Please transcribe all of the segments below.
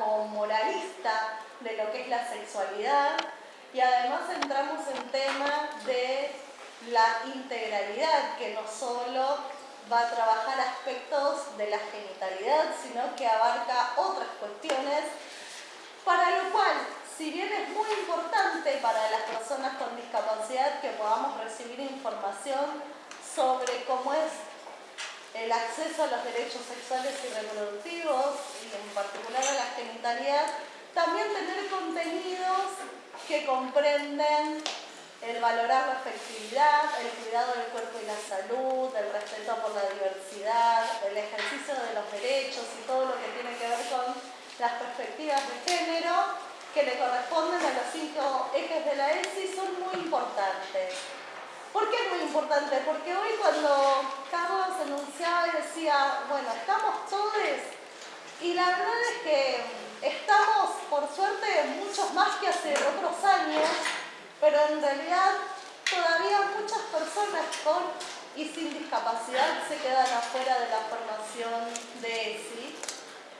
o moralista de lo que es la sexualidad. Y además entramos en tema de la integralidad, que no solo va a trabajar aspectos de la genitalidad, sino que abarca otras cuestiones, para lo cual, si bien es muy importante para las personas con discapacidad que podamos recibir información sobre cómo es el acceso a los derechos sexuales y reproductivos, y en particular a la genitalidad, también tener contenidos que comprenden el valorar la afectividad, el cuidado del cuerpo y la salud, el respeto por la diversidad, el ejercicio de los derechos y todo lo que tiene que ver con las perspectivas de género que le corresponden a los cinco ejes de la ESI son muy importantes. ¿Por qué es muy importante? Porque hoy cuando Carlos enunciaba y decía, bueno, estamos todos, y la verdad es que estamos, por suerte, muchos más que hace otros años, pero en realidad todavía muchas personas con y sin discapacidad se quedan afuera de la formación de ESI,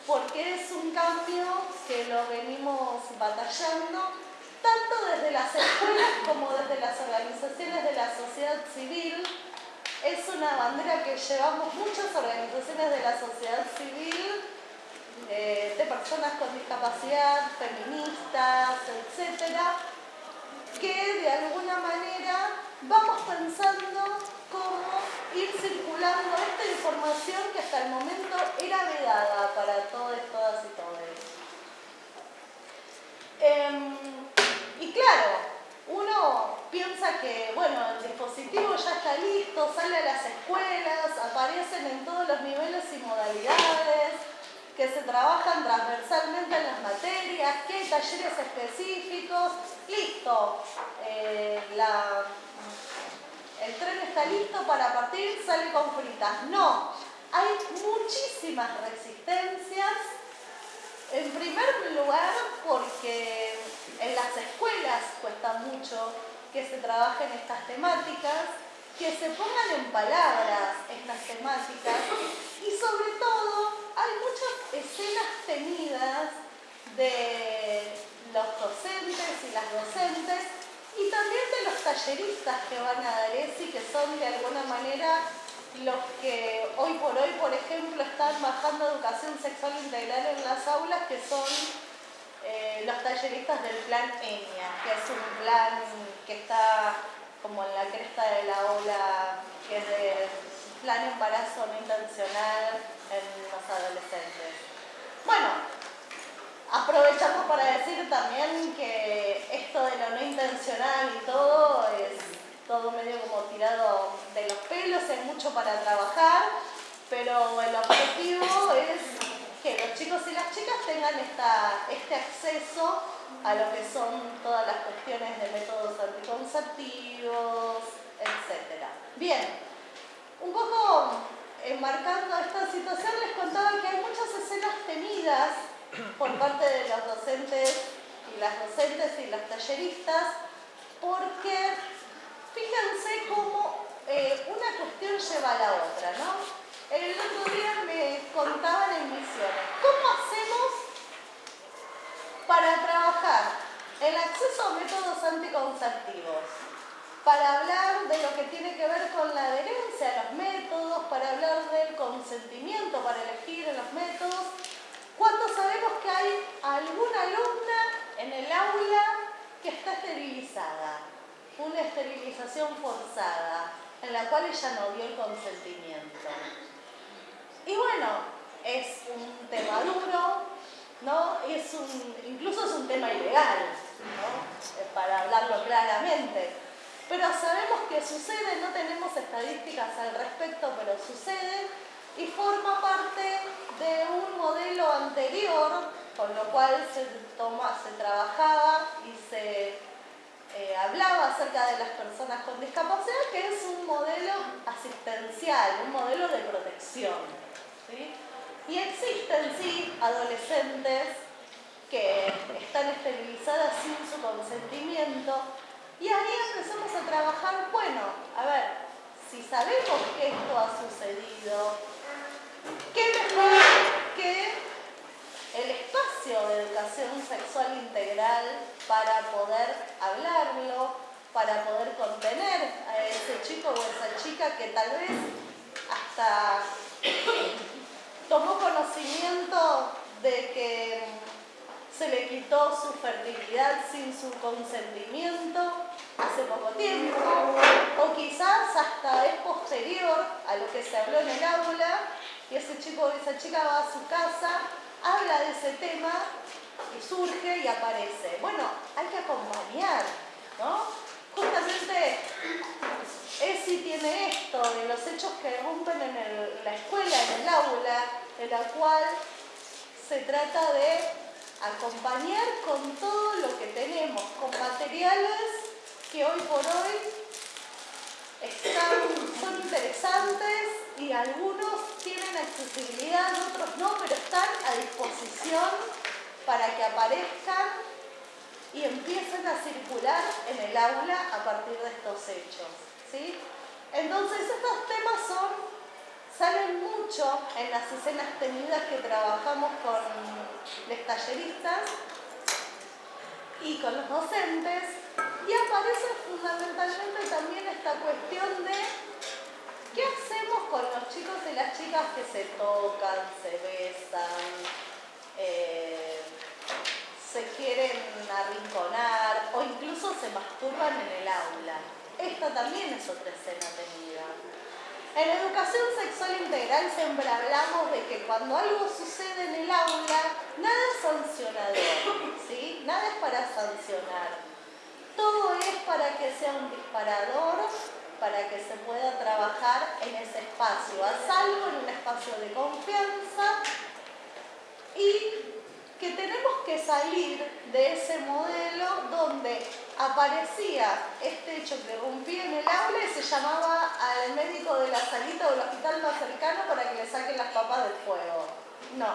porque es un cambio que lo venimos batallando tanto desde las escuelas como desde las organizaciones de la sociedad civil. Es una bandera que llevamos muchas organizaciones de la sociedad civil, eh, de personas con discapacidad, feministas, etcétera, que de alguna manera vamos pensando cómo ir circulando esta información que hasta el momento era vedada para todos, todas y todos. Em, claro, uno piensa que, bueno, el dispositivo ya está listo, sale a las escuelas, aparecen en todos los niveles y modalidades, que se trabajan transversalmente en las materias, que hay talleres específicos, listo, eh, el tren está listo para partir, sale con fritas. No, hay muchísimas resistencias, en primer lugar porque en las escuelas cuesta mucho que se trabajen estas temáticas, que se pongan en palabras estas temáticas y sobre todo hay muchas escenas tenidas de los docentes y las docentes y también de los talleristas que van a dar ESI, que son de alguna manera los que hoy por hoy, por ejemplo, están bajando educación sexual integral en las aulas, que son eh, los talleristas del plan ENIA, que es un plan que está como en la cresta de la ola, que es de plan embarazo no intencional en los adolescentes. Bueno, aprovechamos para decir también que esto de lo no intencional y todo es todo medio como tirado de los pelos, hay mucho para trabajar, pero el objetivo es que los chicos y las chicas tengan esta, este acceso a lo que son todas las cuestiones de métodos anticonceptivos, etc. Bien, un poco enmarcando esta situación les contaba que hay muchas escenas tenidas por parte de los docentes y las docentes y las talleristas porque fíjense cómo eh, una cuestión lleva a la otra, ¿no? El otro día me contaban en misiones, ¿cómo hacemos para trabajar el acceso a métodos anticonceptivos? Para hablar de lo que tiene que ver con la adherencia a los métodos, para hablar del consentimiento, para elegir los métodos, cuando sabemos que hay alguna alumna en el aula que está esterilizada, una esterilización forzada, en la cual ella no dio el consentimiento. Y bueno, es un tema duro, ¿no? Es incluso es un tema ilegal, ¿no? Eh, para hablarlo claramente. Pero sabemos que sucede, no tenemos estadísticas al respecto, pero sucede y forma parte de un modelo anterior, con lo cual se, toma, se trabajaba y se eh, hablaba acerca de las personas con discapacidad, que es un modelo asistencial, un modelo de protección. Y existen, sí, adolescentes que están esterilizadas sin su consentimiento. Y ahí empezamos a trabajar, bueno, a ver, si sabemos que esto ha sucedido, ¿qué mejor que el espacio sexual integral para poder hablarlo, para poder contener a ese chico o esa chica que tal vez hasta tomó conocimiento de que se le quitó su fertilidad sin su consentimiento hace poco tiempo, o quizás hasta es posterior a lo que se habló en el aula, y ese chico o esa chica va a su casa, habla de ese tema y surge y aparece. Bueno, hay que acompañar, ¿no? Justamente ESI tiene esto de los hechos que rompen en la escuela, en el aula, en la cual se trata de acompañar con todo lo que tenemos, con materiales que hoy por hoy están, son interesantes y algunos tienen accesibilidad, otros no, pero están a disposición para que aparezcan y empiecen a circular en el aula a partir de estos hechos. Entonces estos temas son, salen mucho en las escenas tenidas que trabajamos con los talleristas y con los docentes y aparece fundamentalmente también esta cuestión de qué hacemos con los chicos y las chicas que se tocan, se besan, eh, se quieren arrinconar o incluso se masturban en el aula. Esta también es otra escena tenida. En educación sexual integral siempre hablamos de que cuando algo sucede en el aula, nada es sancionador, ¿sí? Nada es para sancionar. Todo es para que sea un disparador, para que se pueda trabajar en ese espacio, a salvo en un espacio de confianza y que tenemos que salir de ese modelo donde aparecía este hecho que rompía en el aula y se llamaba al médico de la salita o del hospital más cercano para que le saquen las papas del fuego. No.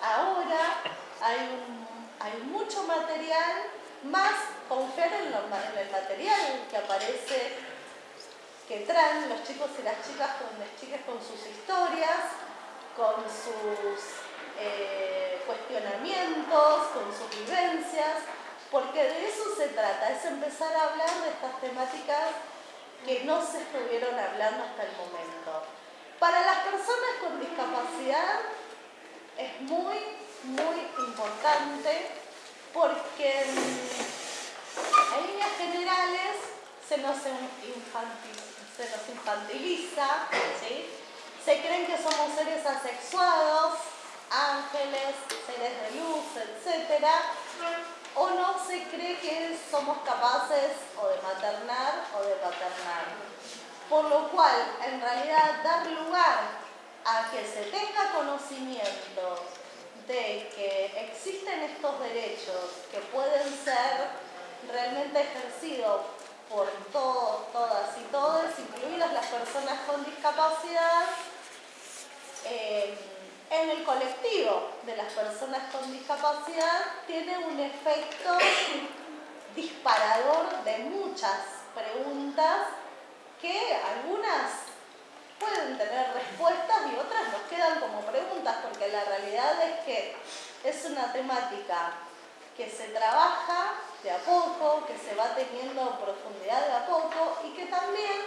Ahora hay, mucho material, más confiar en, el material que aparece, que traen los chicos y las chicas con las chicas con sus historias, con sus eh, cuestionamientos, con sus vivencias, porque de eso se trata, es empezar a hablar de estas temáticas que no se estuvieron hablando hasta el momento. Para las personas con discapacidad es muy, muy importante porque en líneas generales se nos infantiliza, se creen que somos seres asexuados, ángeles, seres de luz, etc. somos capaces o de maternar o de paternar. Por lo cual, en realidad, dar lugar a que se tenga conocimiento de que existen estos derechos que pueden ser realmente ejercidos por todos, todas y todos, incluidas las personas con discapacidad, eh, en el colectivo de las personas con discapacidad tiene un efecto disparador de muchas preguntas que algunas pueden tener respuestas y otras nos quedan como preguntas porque la realidad es que es una temática que se trabaja de a poco, que se va teniendo profundidad de a poco y que también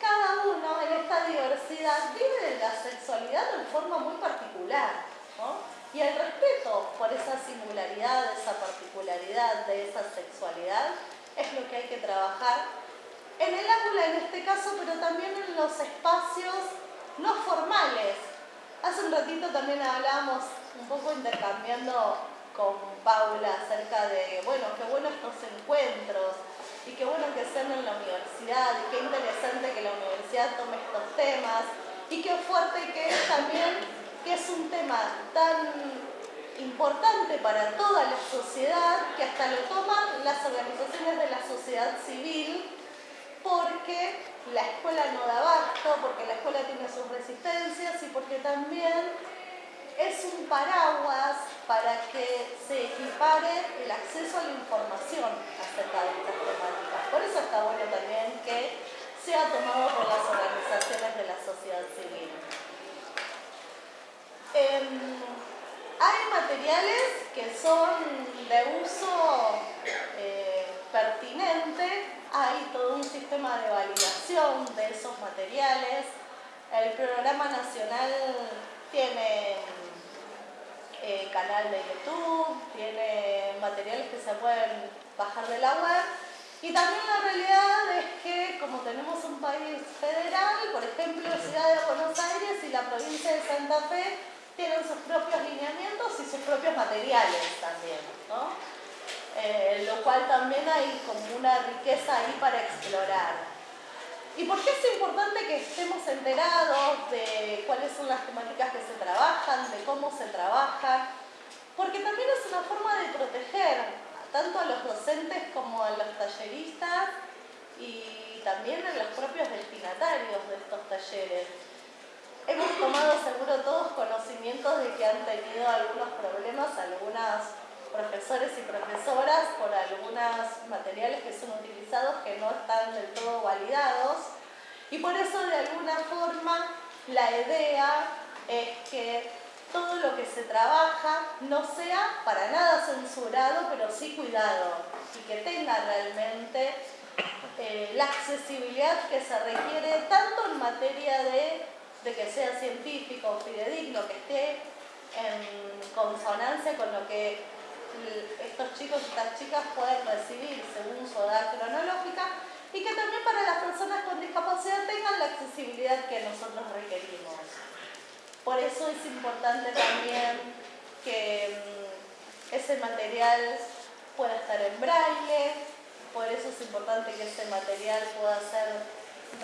cada uno en esta diversidad vive la sexualidad de forma muy particular. Y el respeto por esa singularidad, esa particularidad de esa sexualidad es lo que hay que trabajar en el aula en este caso, pero también en los espacios no formales. Hace un ratito también hablábamos un poco intercambiando con Paula acerca de, bueno, qué bueno estos encuentros, y qué bueno que sean en la universidad y qué interesante que la universidad tome estos temas y qué fuerte que es también que es un tema tan importante para toda la sociedad que hasta lo toman las organizaciones de la sociedad civil porque la escuela no da abasto, porque la escuela tiene sus resistencias y porque también es un paraguas para que se equipare el acceso a la información acerca de estas temáticas. Por eso está bueno también que sea tomado por las organizaciones de la sociedad civil. Em, hay materiales que son de uso eh, pertinente, hay todo un sistema de validación de esos materiales. El programa nacional tiene eh, canal de YouTube, tiene materiales que se pueden bajar de la web. Y también la realidad es que como tenemos un país federal, por ejemplo, Ciudad de Buenos Aires y la provincia de Santa Fe tienen sus propios lineamientos y sus propios materiales también, ¿no? Eh, lo cual también hay como una riqueza ahí para explorar. ¿Y por qué es importante que estemos enterados de cuáles son las temáticas que se trabajan, de cómo se trabajan? Porque también es una forma de proteger tanto a los docentes como a los talleristas y también a los propios destinatarios de estos talleres. Hemos tomado seguro todos conocimientos de que han tenido algunos problemas, algunas profesores y profesoras por algunos materiales que son utilizados que no están del todo validados. Y por eso de alguna forma la idea es que todo lo que se trabaja no sea para nada censurado, pero sí cuidado y que tenga realmente eh, la accesibilidad que se requiere tanto en materia de, de que sea científico fidedigno, que esté en consonancia con lo que estos chicos y estas chicas pueden recibir según su edad cronológica y que también para las personas con discapacidad tengan la accesibilidad que nosotros requerimos. Por eso es importante también que mm, ese material pueda estar en braille, por eso es importante que ese material pueda ser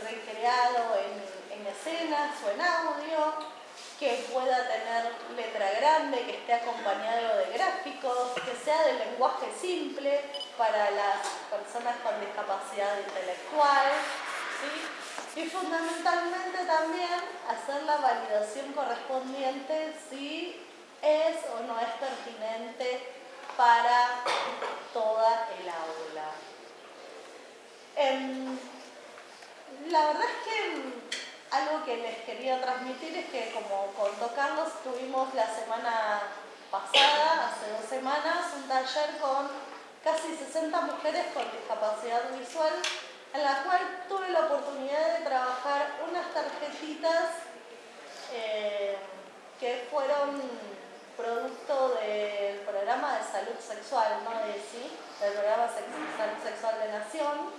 recreado en, en escenas o en audio, que pueda tener letra grande, que esté acompañado de gráficos, que sea de lenguaje simple para las personas con discapacidad intelectual. Y fundamentalmente también hacer la validación correspondiente si es o no es pertinente para toda el aula. Em, la verdad es que algo que les quería transmitir es que como contó Carlos, tuvimos la semana pasada, hace dos semanas, un taller con casi 60 mujeres con discapacidad visual, en la cual tuve la oportunidad de trabajar unas tarjetitas eh, que fueron producto del programa de salud sexual, ¿no? De, sí, del programa de salud sexual de Nación,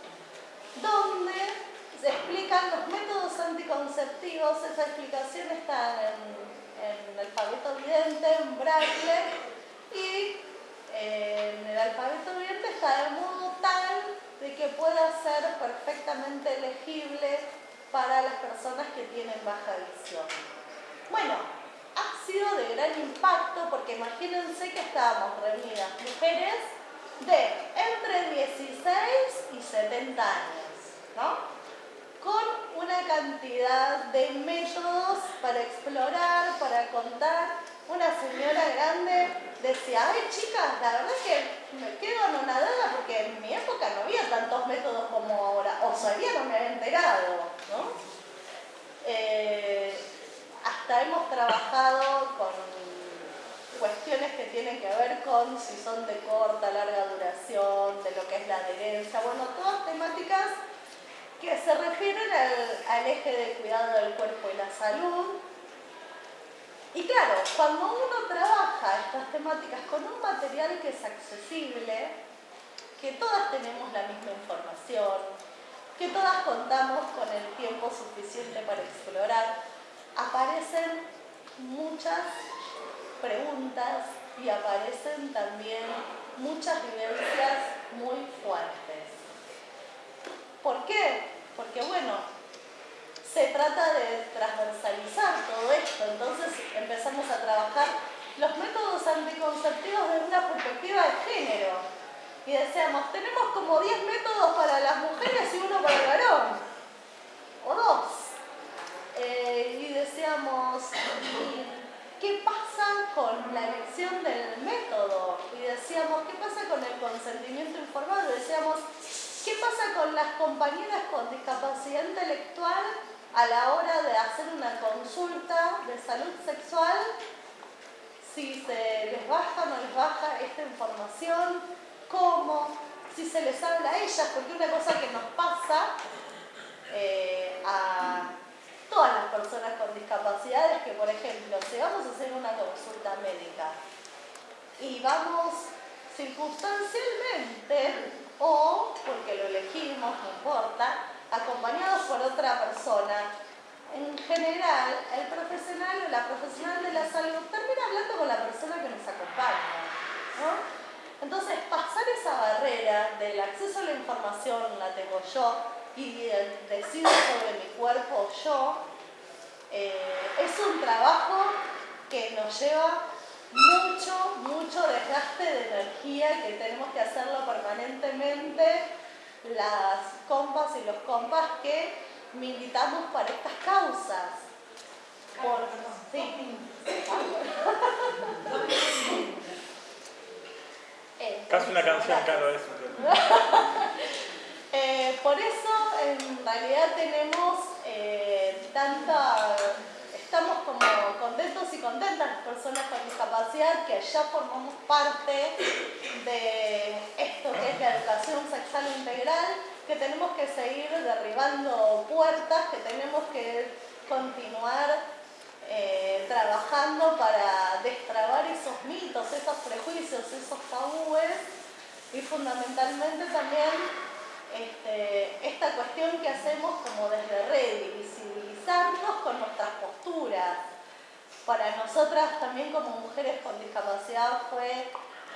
donde se explican los métodos anticonceptivos, esa explicación está en, el alfabeto vidente, en braille, y en el alfabeto vidente está de modo tal de que pueda ser perfectamente legible para las personas que tienen baja visión. Bueno, ha sido de gran impacto porque imagínense que estábamos reunidas mujeres de entre 16 y 70 años, ¿no? Con una cantidad de métodos para explorar, para contar. Una señora grande decía, ay chicas, la verdad es que me quedo anonadada porque en mi época no había tantos métodos como ahora, o sabía, no me había enterado, ¿no? Eh, hasta hemos trabajado con cuestiones que tienen que ver con si son de corta, larga duración, de lo que es la adherencia, bueno, todas temáticas que se refieren al, eje de cuidado del cuerpo y la salud. Y claro, cuando uno trabaja estas temáticas con un material que es accesible, que todas tenemos la misma información, que todas contamos con el tiempo suficiente para explorar, aparecen muchas preguntas y aparecen también muchas vivencias muy fuertes. ¿Por qué? Porque bueno, se trata de transversalizar todo esto, entonces empezamos a trabajar los métodos anticonceptivos desde una perspectiva de género. Y decíamos, tenemos como 10 métodos para las mujeres y uno para el varón, o dos. Eh, y decíamos, ¿qué pasa con la elección del método? Y decíamos, ¿qué pasa con el consentimiento informado? Decíamos, ¿Qué pasa con las compañeras con discapacidad intelectual a la hora de hacer una consulta de salud sexual si se les baja o no les baja esta información, cómo, si se les habla a ellas, porque una cosa que nos pasa eh, a todas las personas con discapacidades que, por ejemplo, si vamos a hacer una consulta médica y vamos circunstancialmente o porque lo elegimos, no importa, acompañados por otra persona, en general el profesional o la profesional de la salud termina hablando con la persona que nos acompaña. Entonces, pasar esa barrera del acceso a la información la tengo yo y decido sobre mi cuerpo yo, eh, es un trabajo que nos lleva mucho, mucho desgaste de energía que tenemos que hacerlo permanentemente las compas y los compas que militamos para estas causas. Por, sí. Casi una canción, claro, eso. Eh, por eso, en realidad, tenemos eh, tanta. Estamos como y contentas las personas con que ya formamos parte de esto que es la educación sexual integral, que tenemos que seguir derribando puertas, que tenemos que continuar eh, trabajando para destrabar esos mitos, esos prejuicios, esos tabúes y fundamentalmente también este, esta cuestión que hacemos como desde red, visibilizarnos con nuestras posturas. Para nosotras también como mujeres con discapacidad fue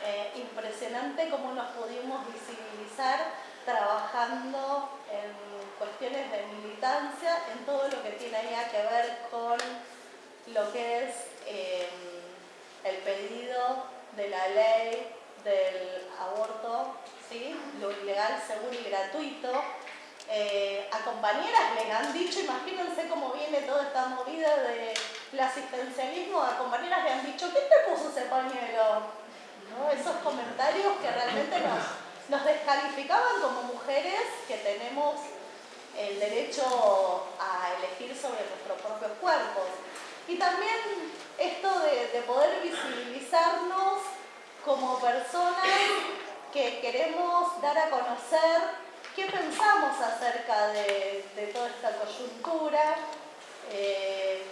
eh, impresionante cómo nos pudimos visibilizar trabajando en cuestiones de militancia, en todo lo que tiene que ver con lo que es em, el pedido de la ley del aborto, ¿sí? lo ilegal, seguro y gratuito. Eh, a compañeras les han dicho, imagínense cómo viene toda esta movida del asistencialismo, a compañeras le han dicho, ¿quién te puso ese pañuelo? Esos comentarios que realmente nos, nos descalificaban como mujeres que tenemos el derecho a elegir sobre nuestros propios cuerpos. Y también esto de, poder visibilizarnos como personas que queremos dar a conocer qué pensamos acerca de, toda esta coyuntura, eh,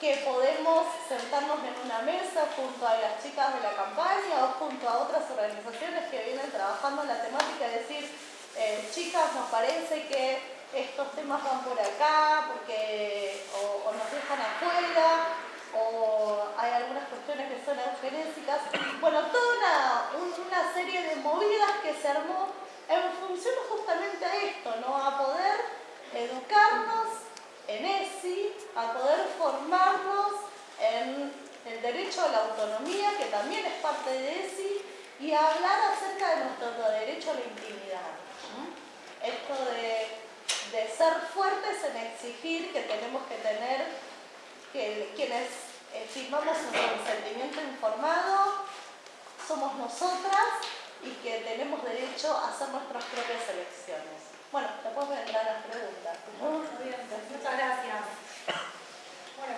que podemos sentarnos en una mesa junto a las chicas de la campaña o junto a otras organizaciones que vienen trabajando en la temática y decir, eh, chicas, nos parece que estos temas van por acá, porque o, nos dejan afuera, o hay algunas cuestiones que son eugenésicas. Bueno, toda una, serie de movidas que se armó en función justamente a esto, ¿no? A poder educarnos en ESI, a poder formarnos en el derecho a la autonomía, que también es parte de ESI, y a hablar acerca de nuestro derecho a la intimidad. Esto de de ser fuertes en exigir que tenemos que tener, que quienes firmamos un consentimiento informado somos nosotras y que tenemos derecho a hacer nuestras propias elecciones. Bueno, después vendrán las preguntas. Muchas gracias. Bueno,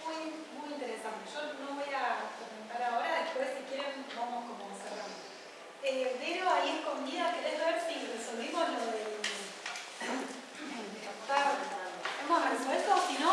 muy, muy interesante. Yo no voy a comentar ahora, después si quieren vamos como cerrando. Eh, Vero, ahí escondida, ¿querés ver si resolvimos lo de Hemos resuelto, si no,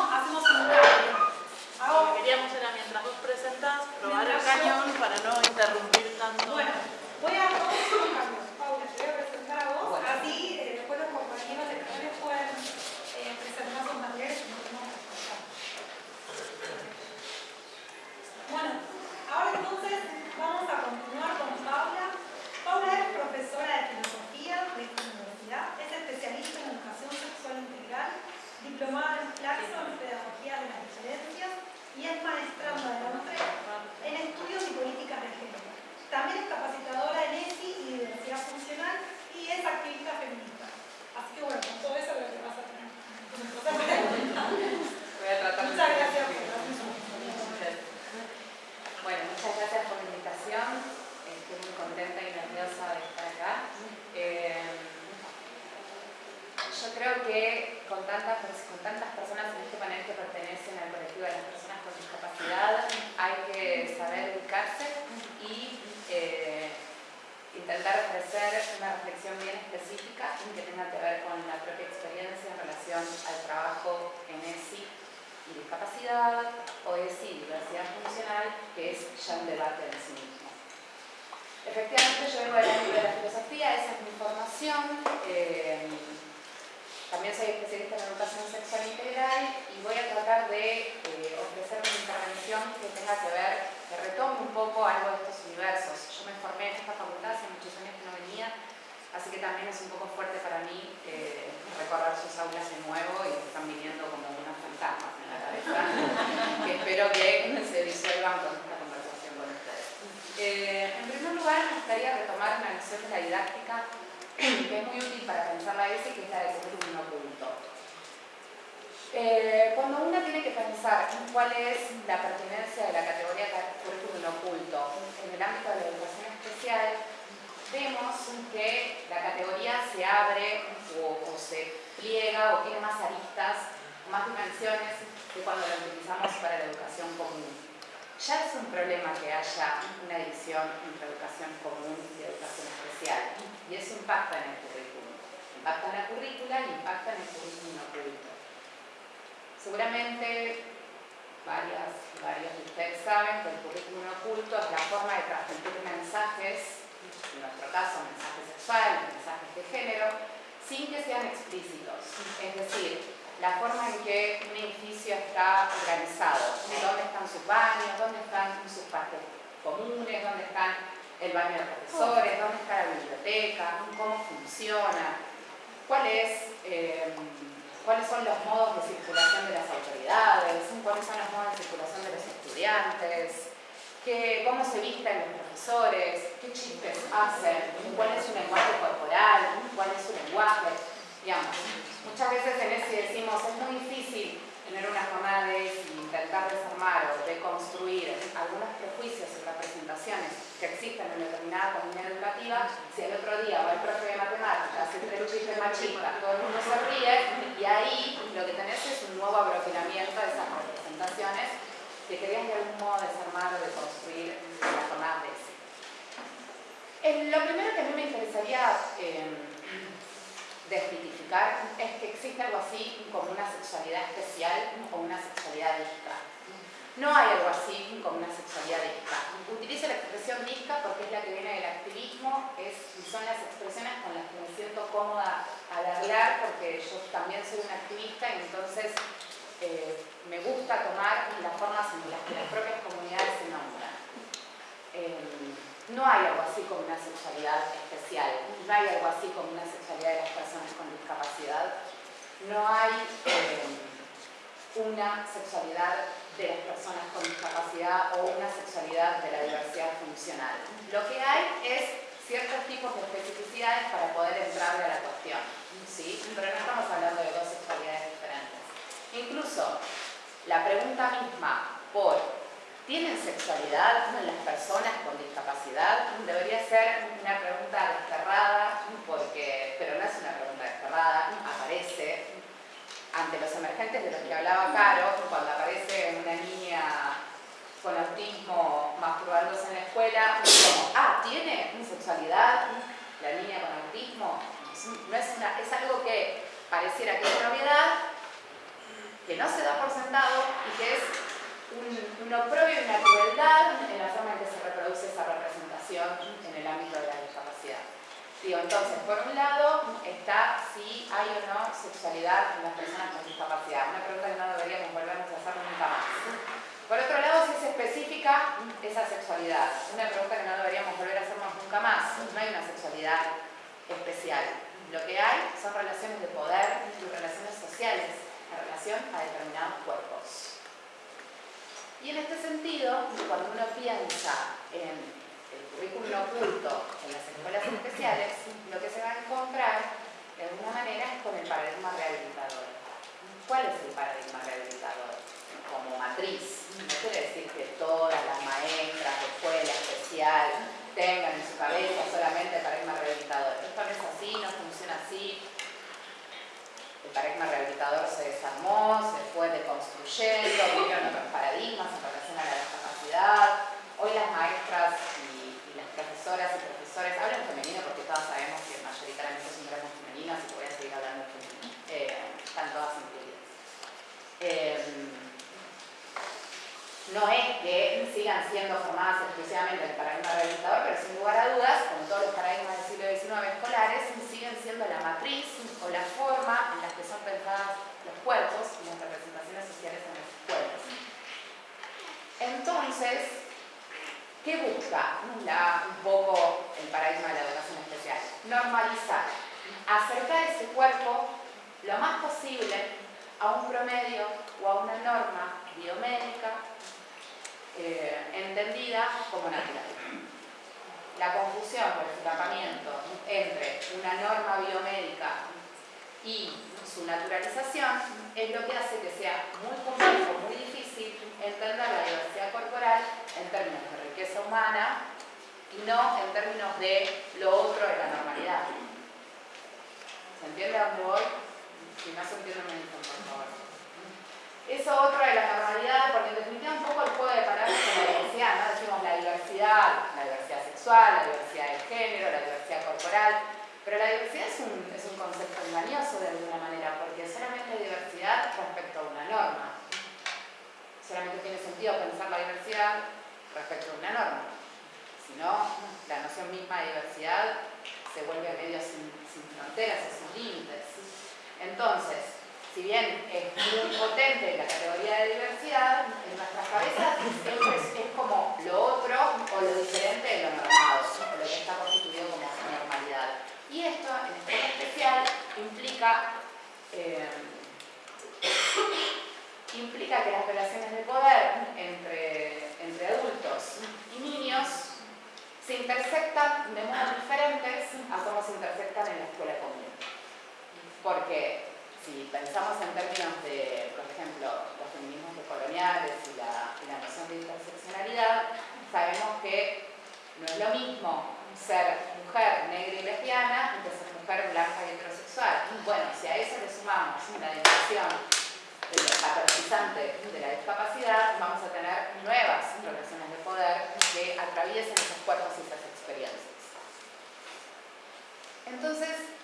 la forma en que un edificio está organizado, dónde están sus baños, dónde están sus partes comunes, dónde están el baño de profesores, dónde está la biblioteca, cómo funciona, eh, cuáles son los modos de circulación de las autoridades, cuáles son los modos de circulación de los estudiantes, cómo se visten los profesores, qué chistes hacen, cuál es su lenguaje corporal, cuál es su lenguaje. Muchas veces en ese decimos, es muy difícil tener una jornada de intentar desarmar o deconstruir algunos prejuicios y representaciones que existen en determinada comunidad educativa, si el otro día va el profe de matemáticas, entre el chiste machista, todo el mundo se ríe y ahí lo que tenés es un nuevo agroquilamiento de esas representaciones que querían de algún modo desarmar o deconstruir la jornada de ese. lo primero que a mí me interesaría eh, desmitificar es que existe algo así como una sexualidad especial o una sexualidad disca. No hay algo así como una sexualidad disca. Utilizo la expresión disca porque es la que viene del activismo, es, son las expresiones con las que me siento cómoda al hablar porque yo también soy una activista y entonces eh, me gusta tomar las formas en las que las propias comunidades se nombran. Eh, no hay algo así como una sexualidad especial, no hay algo así como una sexualidad de las personas con discapacidad, no hay eh, una sexualidad de las personas con discapacidad o una sexualidad de la diversidad funcional. Lo que hay es ciertos tipos de especificidades para poder entrarle a la cuestión, ¿sí? pero no estamos hablando de dos sexualidades diferentes. Incluso la pregunta misma por ¿Tienen sexualidad las personas con discapacidad? Debería ser una pregunta desterrada, porque, pero no es una pregunta desterrada, aparece ante los emergentes de los que hablaba Caro, cuando aparece una niña con autismo masturbándose en la escuela, como, ah, ¿tiene sexualidad la niña con autismo? No es, es algo que pareciera que es novedad, que no se da por sentado y que es un, oprobio y una crueldad en la forma en que se reproduce esa representación en el ámbito de la discapacidad. Digo, entonces, por un lado está si hay o no sexualidad en las personas con discapacidad, una pregunta que no deberíamos volvernos a hacer nunca más. Por otro lado, si es específica esa sexualidad, una pregunta que no deberíamos volver a hacernos nunca más, no hay una sexualidad especial. Lo que hay son relaciones de poder y relaciones sociales en relación a determinados cuerpos. Y en este sentido, cuando uno piensa en el currículum oculto en las escuelas especiales, lo que se va a encontrar de alguna manera es con el paradigma rehabilitador. ¿Cuál es el paradigma rehabilitador? Como matriz. No quiere decir que todas las maestras de escuela especial tengan en su cabeza solamente el paradigma rehabilitador. Esto no es así, no paradigma rehabilitador se desarmó, se fue deconstruyendo, vivieron otros paradigmas en relación a la discapacidad. Hoy las maestras y, las profesoras y profesores hablan femenino porque todas sabemos que mayoritariamente son gramos femeninos y voy a seguir hablando femenino. Eh, están todas incluidas Em, no es que sigan siendo formadas exclusivamente en el paradigma realizador, pero sin lugar a dudas, como todos los paradigmas del siglo XIX escolares, siendo la matriz o la forma en la que son pensadas los cuerpos y las representaciones sociales en los cuerpos. Entonces, ¿qué busca un poco el paradigma de la educación especial? Normalizar, acercar ese cuerpo lo más posible a un promedio o a una norma biomédica eh, entendida como natural. La confusión o el escapamiento entre una norma biomédica y su naturalización es lo que hace que sea muy complejo, muy difícil entender la diversidad corporal en términos de riqueza humana y no en términos de lo otro de la normalidad. ¿Se entiende a voy? Si no se entiende, me dicen, por favor. Eso otro de la normalidad, porque en un poco el juego de palabras con la diversidad, ¿no? Decimos la diversidad, la diversidad sexual, la diversidad de género, la diversidad corporal, pero la diversidad es un, es un concepto engañoso de alguna manera, porque solamente hay diversidad respecto a una norma. Solamente tiene sentido pensar la diversidad respecto a una norma. Si no, la noción misma de diversidad se vuelve medio sin, sin fronteras, sin límites. Entonces, si bien es muy potente la categoría de diversidad, en nuestras cabezas siempre es, como lo otro o lo diferente de lo normado, lo que está constituido como normalidad. Y esto, en especial, implica, eh, implica que las relaciones de poder entre, entre adultos y niños se intersectan de modos diferentes a cómo se intersectan en la escuela común. Porque si pensamos en términos de, por ejemplo, los feminismos coloniales y la, y la noción de interseccionalidad, sabemos que no es lo mismo ser mujer negra y lesbiana que ser mujer blanca y heterosexual. Bueno, si a eso le sumamos una dimensión de paternizante de la discapacidad, vamos a tener nuevas relaciones de poder que atraviesen esos cuerpos y esas experiencias. Entonces,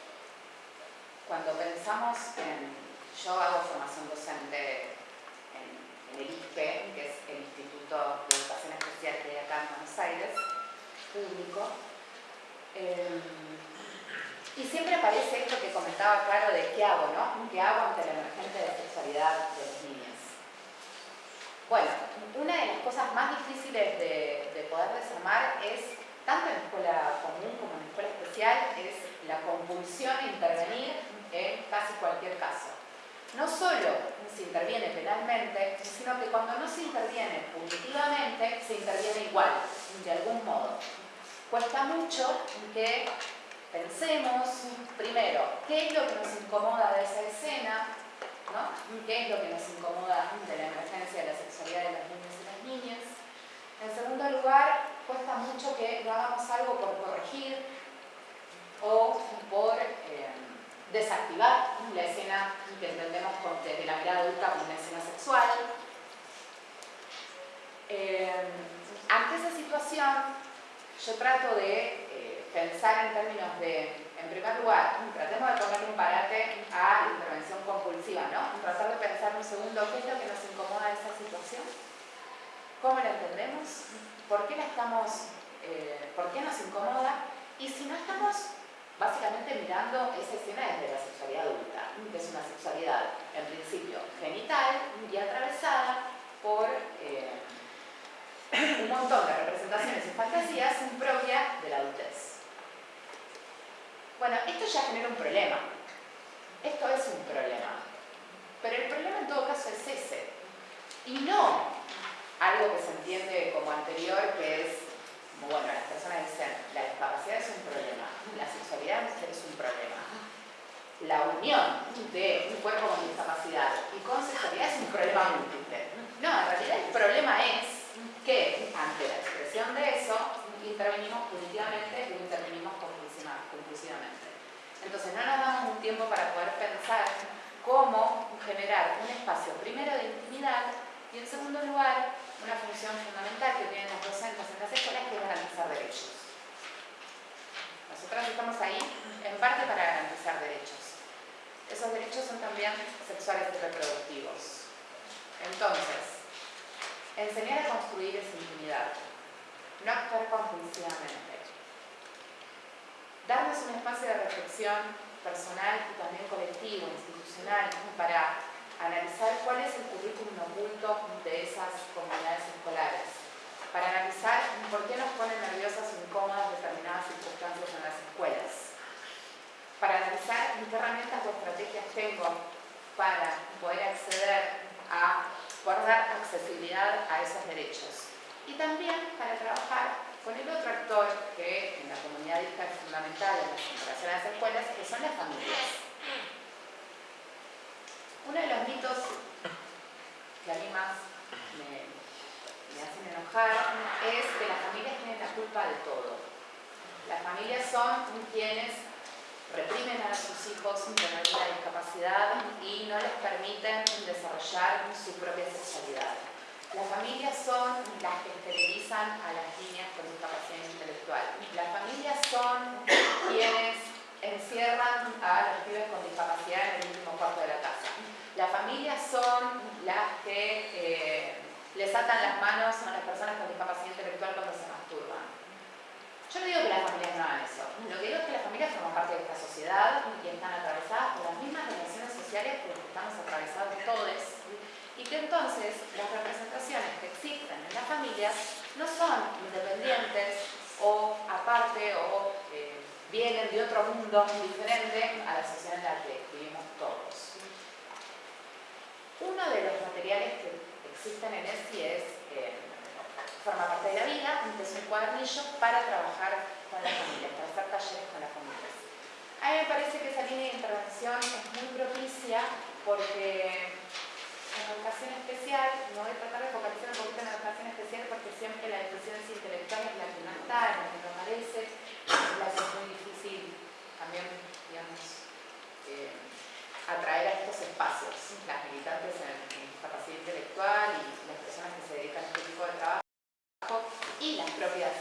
cuando pensamos en, yo hago formación docente en, el ISPE, que es el Instituto de Educación Especial que hay acá en Buenos Aires, público, em, y siempre aparece esto que comentaba claro de qué hago, ¿no? ¿Qué hago ante la emergente de sexualidad de los niños? Bueno, una de las cosas más difíciles de, de poder desarmar es, tanto en la escuela común como en la escuela especial, es la compulsión a intervenir en casi cualquier caso. No solo se interviene penalmente, sino que cuando no se interviene punitivamente, se interviene igual, de algún modo. Cuesta mucho que pensemos, primero, qué es lo que nos incomoda de esa escena, ¿no? qué es lo que nos incomoda de la emergencia de la sexualidad de los niños y las niñas. En segundo lugar, cuesta mucho que no hagamos algo por corregir o por... Eh, desactivar la escena que entendemos desde la mirada adulta como una escena sexual. Eh, ante esa situación, yo trato de eh, pensar en términos de, en primer lugar, tratemos de poner un parate a la intervención compulsiva, ¿no? Tratar de pensar un segundo qué es lo que nos incomoda de esa situación, cómo la entendemos, por qué la estamos, eh, por qué nos incomoda, y si no estamos básicamente mirando esa escena desde la sexualidad adulta, que es una sexualidad en principio genital y atravesada por eh, un montón de representaciones y fantasías propia de la adultez. Bueno, esto ya genera un problema. Esto es un problema. Pero el problema en todo caso es ese. Y no algo que se entiende como anterior, que es bueno, las personas dicen, la discapacidad es un problema, la sexualidad es un problema. La unión de un cuerpo con discapacidad y con sexualidad es un problema múltiple. No, en realidad el problema es que ante la expresión de eso intervenimos punitivamente y intervenimos compulsivamente. Entonces no nos damos un tiempo para poder pensar cómo generar un espacio primero de intimidad y en segundo lugar una función fundamental que tienen los docentes en las escuelas que es garantizar derechos. Nosotros estamos ahí en parte para garantizar derechos. Esos derechos son también sexuales y reproductivos. Entonces, enseñar a construir esa intimidad, no actuar compulsivamente. Darnos un espacio de reflexión personal y también colectivo, institucional, para analizar cuál es el currículum oculto de esas comunidades escolares, para analizar por qué nos ponen nerviosas o incómodas determinadas circunstancias en las escuelas, para analizar qué herramientas o estrategias tengo para poder acceder a, poder dar accesibilidad a esos derechos. Y también para trabajar con el otro actor que en la comunidad es fundamental en la integración de las escuelas, que son las familias. Uno de los mitos que a mí más me, hacen enojar es que las familias tienen la culpa de todo. Las familias son quienes reprimen a sus hijos con alguna discapacidad y no les permiten desarrollar su propia sexualidad. Las familias son las que esterilizan a las niñas con discapacidad intelectual. Las familias son quienes encierran a los pibes con discapacidad en el último cuarto de la casa. Las familias son las que eh, les atan las manos a las personas con discapacidad intelectual cuando se masturban. Yo no digo que las familias no hagan eso. Lo que digo es que las familias forman parte de esta sociedad y están atravesadas por las mismas relaciones sociales por las que estamos atravesados todos. Y que entonces las representaciones que existen en las familias no son independientes o aparte o eh, vienen de otro mundo diferente a la sociedad en la que vivimos todos. Uno de los materiales que existen en ESI es, eh, forma parte de la vida, es un cuadernillo para trabajar con las familias, para hacer talleres con las familias. A mí me parece que esa línea de intervención es muy propicia porque en educación especial, no voy a tratar de focalizar un poquito en educación especial porque siempre la educación intelectual es la que no está, es la que no aparece, la que es muy difícil también, digamos, eh, atraer a estos espacios, las militantes en, capacidad intelectual y las personas que se dedican a este tipo de trabajo y las propias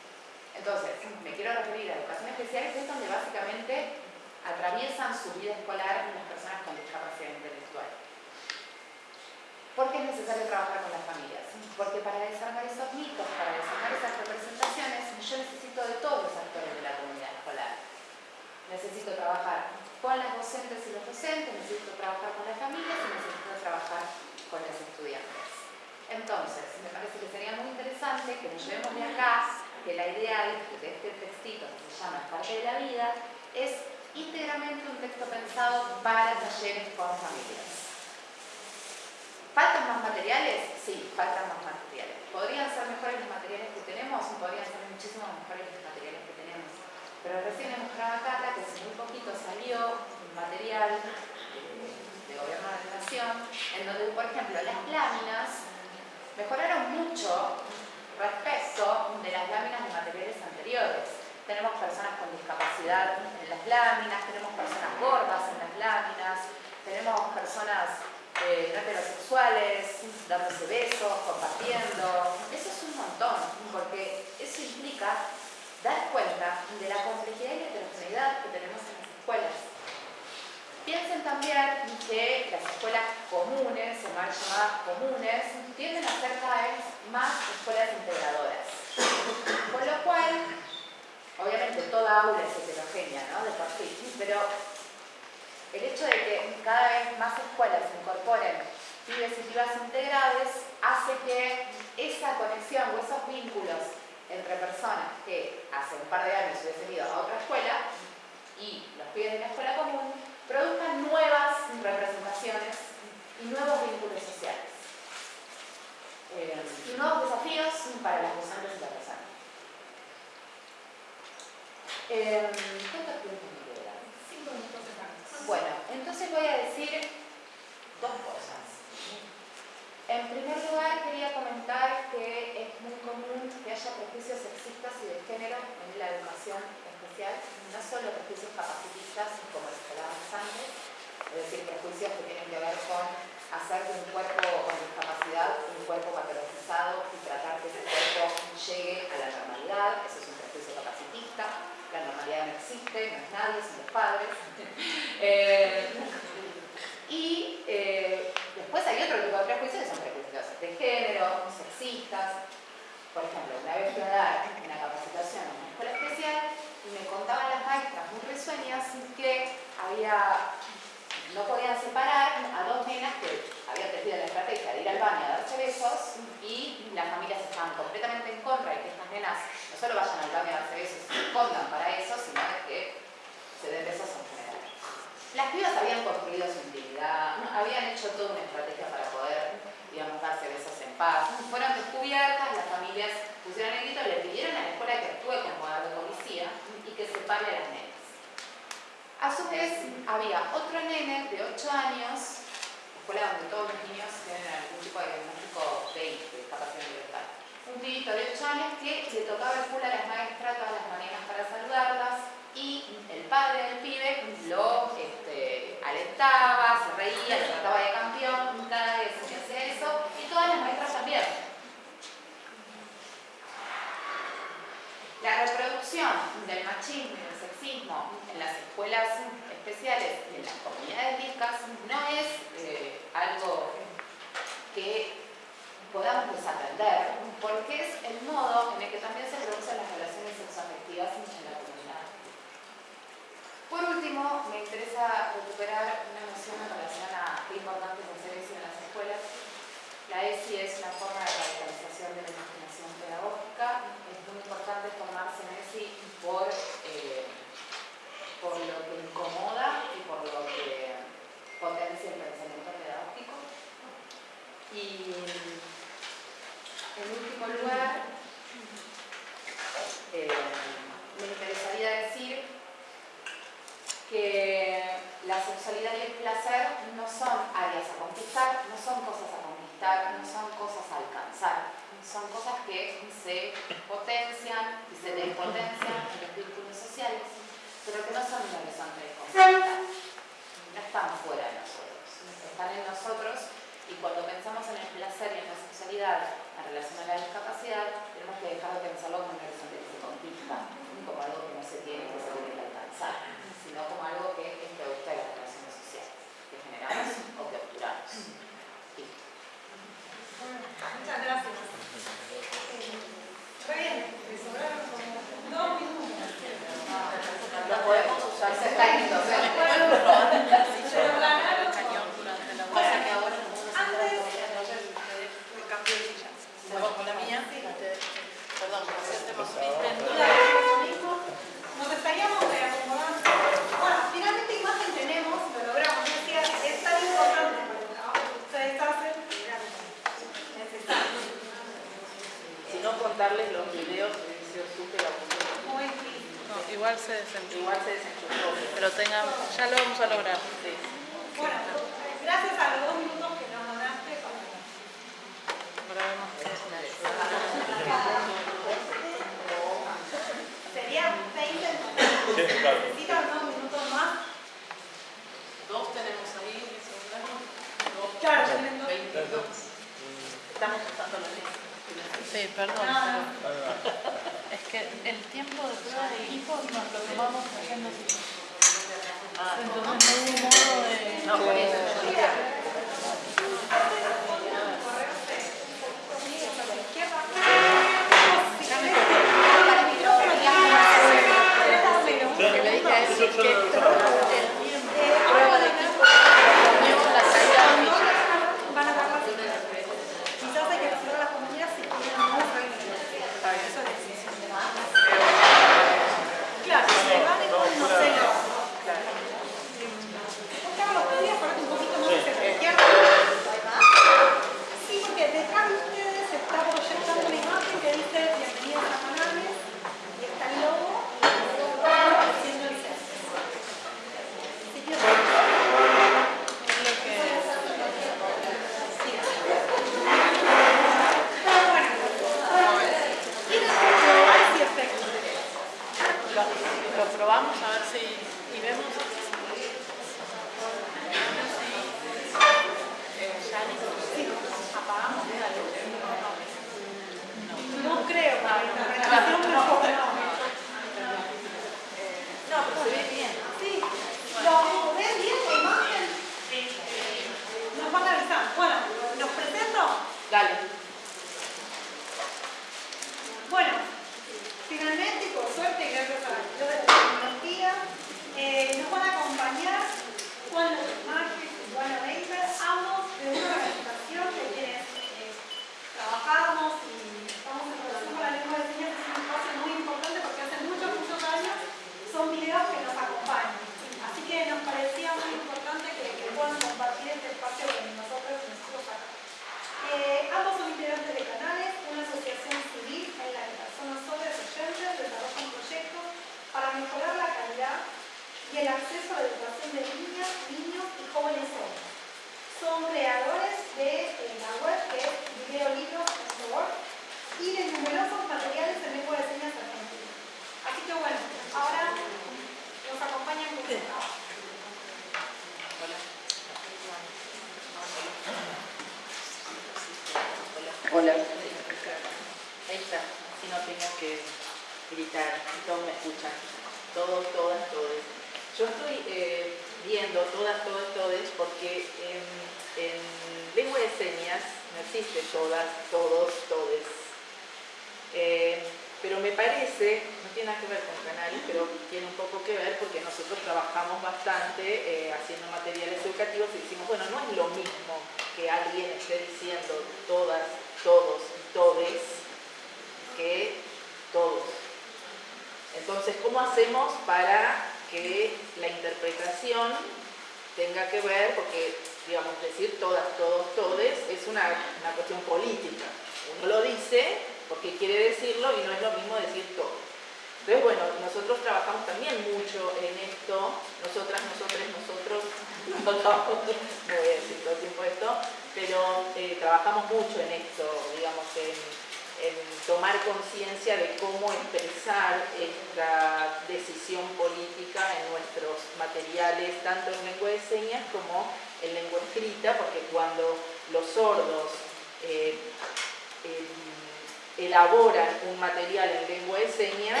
elaboran un material en lengua de señas,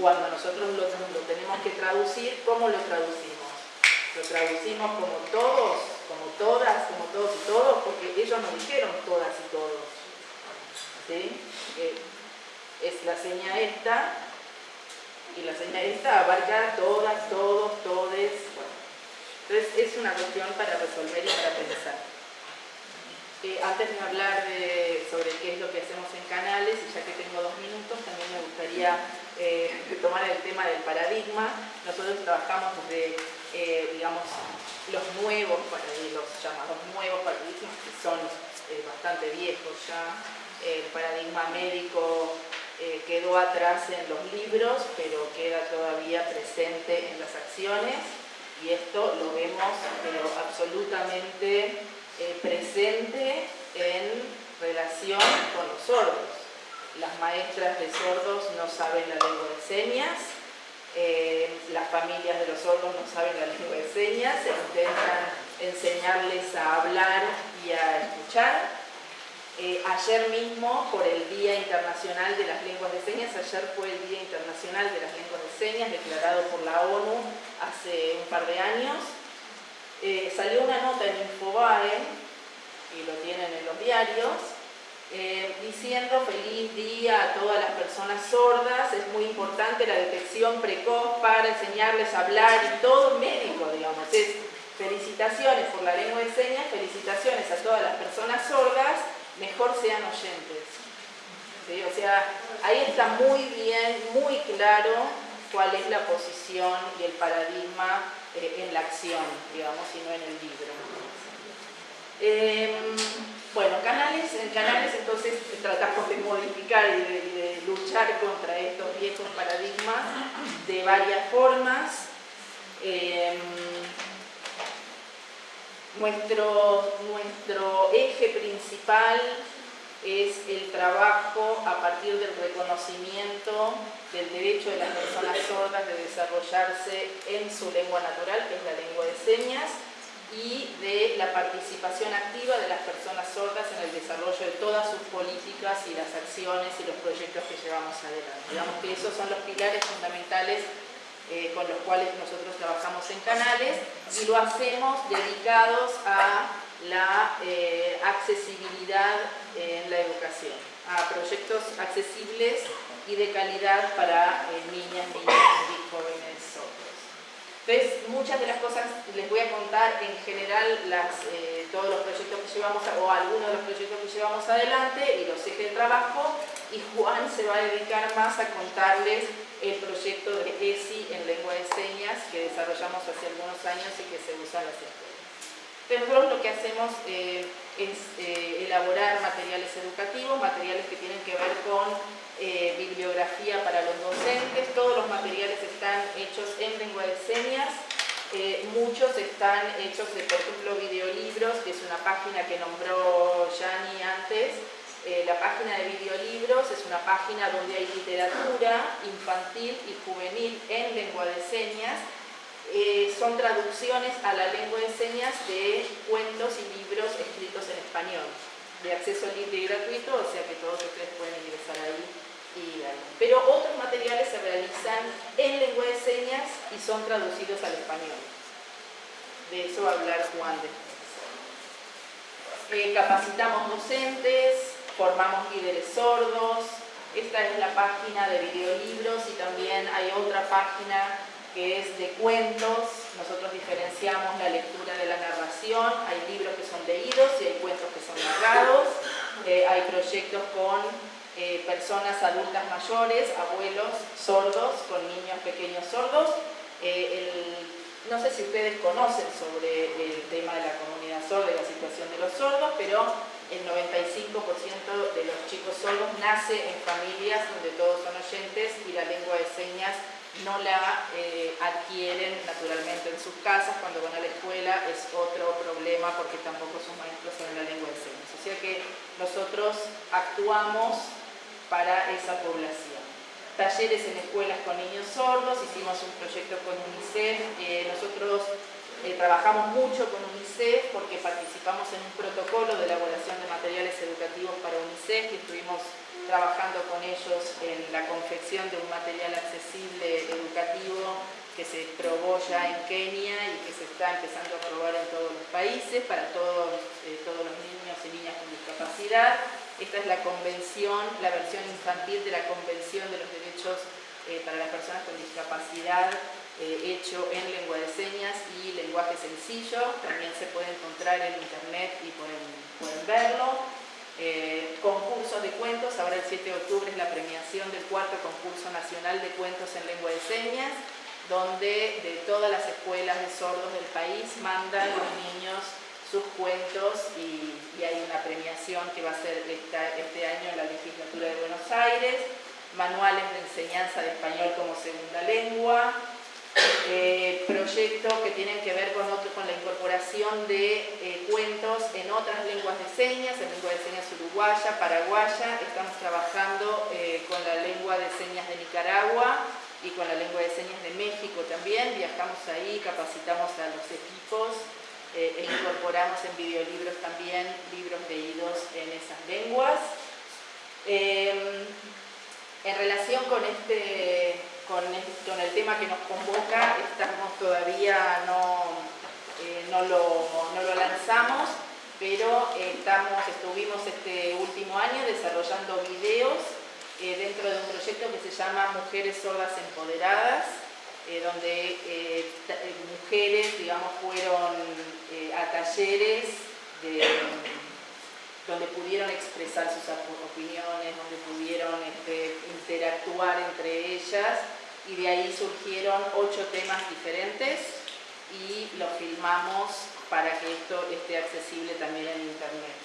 cuando nosotros lo, tenemos que traducir, ¿cómo lo traducimos? Lo traducimos como todos, como todas, como todos y todos, porque ellos nos dijeron todas y todos. ¿Sí? es la seña esta, y la seña esta abarca todas, todos, todes. Entonces es una cuestión para resolver y para pensar antes de hablar sobre qué es lo que hacemos en canales, y ya que tengo dos minutos, también me gustaría eh, tomar el tema del paradigma. Nosotros trabajamos desde, eh, digamos, los nuevos los llamados nuevos paradigmas, que son eh, bastante viejos ya. El paradigma médico quedó atrás en los libros, pero queda todavía presente en las acciones, y esto lo vemos pero absolutamente eh, presente en relación con los sordos. Las maestras de sordos no saben la lengua de señas, eh, las familias de los sordos no saben la lengua de señas, intentan enseñarles a hablar y a escuchar. Eh, ayer mismo, por el Día Internacional de las Lenguas de Señas, ayer fue el Día Internacional de las Lenguas de Señas, declarado por la ONU hace un par de años, eh, salió una nota en Infobae, y lo tienen en los diarios, eh, diciendo feliz día a todas las personas sordas, es muy importante la detección precoz para enseñarles a hablar y todo médico, digamos, es felicitaciones por la lengua de señas, felicitaciones a todas las personas sordas, mejor sean oyentes. O sea, ahí está muy bien, muy claro cuál es la posición y el paradigma eh, en la acción, digamos, y no en el libro. Em, bueno, canales, canales entonces tratamos de modificar y de, luchar contra estos viejos paradigmas de varias formas. Em, nuestro, nuestro eje principal es el trabajo a partir del reconocimiento del derecho de las personas sordas de desarrollarse en su lengua natural, que es la lengua de señas, y de la participación activa de las personas sordas en el desarrollo de todas sus políticas y las acciones y los proyectos que llevamos adelante. Digamos que esos son los pilares fundamentales eh, con los cuales nosotros trabajamos en canales y lo hacemos dedicados a la eh, accesibilidad en la educación, a proyectos accesibles y de calidad para eh, niñas, niños y jóvenes sordos. Entonces, muchas de las cosas les voy a contar en general eh, todos los proyectos que llevamos, o algunos de los proyectos que llevamos adelante y los ejes de trabajo, y Juan se va a dedicar más a contarles el proyecto de ESI en lengua de señas que desarrollamos hace algunos años y que se usa en las escuelas. Nosotros lo que hacemos eh, es eh, elaborar materiales educativos, materiales que tienen que ver con eh, bibliografía para los docentes, todos los materiales están hechos en lengua de señas, muchos están hechos de, por ejemplo, videolibros, que es una página que nombró Yani antes, la página de videolibros es una página donde hay literatura infantil y juvenil en lengua de señas, eh, son traducciones a la lengua de señas de cuentos y libros escritos en español. de acceso libre y gratuito, o sea que todos ustedes pueden ingresar ahí y. Pero otros materiales se realizan en lengua de señas y son traducidos al español. De eso va a hablar Juan después. Eh, capacitamos docentes, formamos líderes sordos, esta es la página de videolibros y también hay otra página que es de cuentos. Nosotros diferenciamos la lectura de la narración. Hay libros que son leídos y hay cuentos que son narrados. Eh, hay proyectos con eh, personas adultas mayores, abuelos sordos, con niños pequeños sordos. Eh, no sé si ustedes conocen sobre el tema de la comunidad sorda y la situación de los sordos, pero el 95% de los chicos sordos nace en familias donde todos son oyentes y la lengua de señas no la eh, adquieren naturalmente en sus casas, cuando van a la escuela es otro problema porque tampoco sus maestros saben la lengua de señas. O sea que nosotros actuamos para esa población. Talleres en escuelas con niños sordos, hicimos un proyecto con UNICEF, eh, nosotros eh, trabajamos mucho con UNICEF porque participamos en un protocolo de elaboración de materiales educativos para UNICEF y estuvimos trabajando con ellos en la confección de un material accesible educativo que se probó ya en Kenia y que se está empezando a probar en todos los países para todos, eh, los niños y niñas con discapacidad. Esta es la convención, la versión infantil de la Convención de los Derechos eh, para las Personas con Discapacidad eh, hecho en lengua de señas y lenguaje sencillo. También se puede encontrar en internet y pueden verlo. Eh, concursos de cuentos, ahora el 7 de octubre es la premiación del cuarto concurso nacional de cuentos en lengua de señas, donde de todas las escuelas de sordos del país mandan los niños sus cuentos y, hay una premiación que va a ser este año en la legislatura de Buenos Aires, manuales de enseñanza de español como segunda lengua, eh, proyectos que tienen que ver con, otro, con la incorporación de eh, cuentos en otras lenguas de señas, en lengua de señas uruguaya, paraguaya, estamos trabajando eh, con la lengua de señas de Nicaragua y con la lengua de señas de México también, viajamos ahí, capacitamos a los equipos e incorporamos en videolibros también libros leídos en esas lenguas. Em, en relación con este con, el tema que nos convoca, estamos todavía no, eh, no, lo, no, lo, lanzamos, pero estamos, estuvimos este último año desarrollando videos eh, dentro de un proyecto que se llama Mujeres Sordas Empoderadas, eh, donde mujeres, digamos, fueron a talleres donde pudieron expresar sus opiniones, donde pudieron este, interactuar entre ellas y de ahí surgieron ocho temas diferentes y los filmamos para que esto esté accesible también en internet.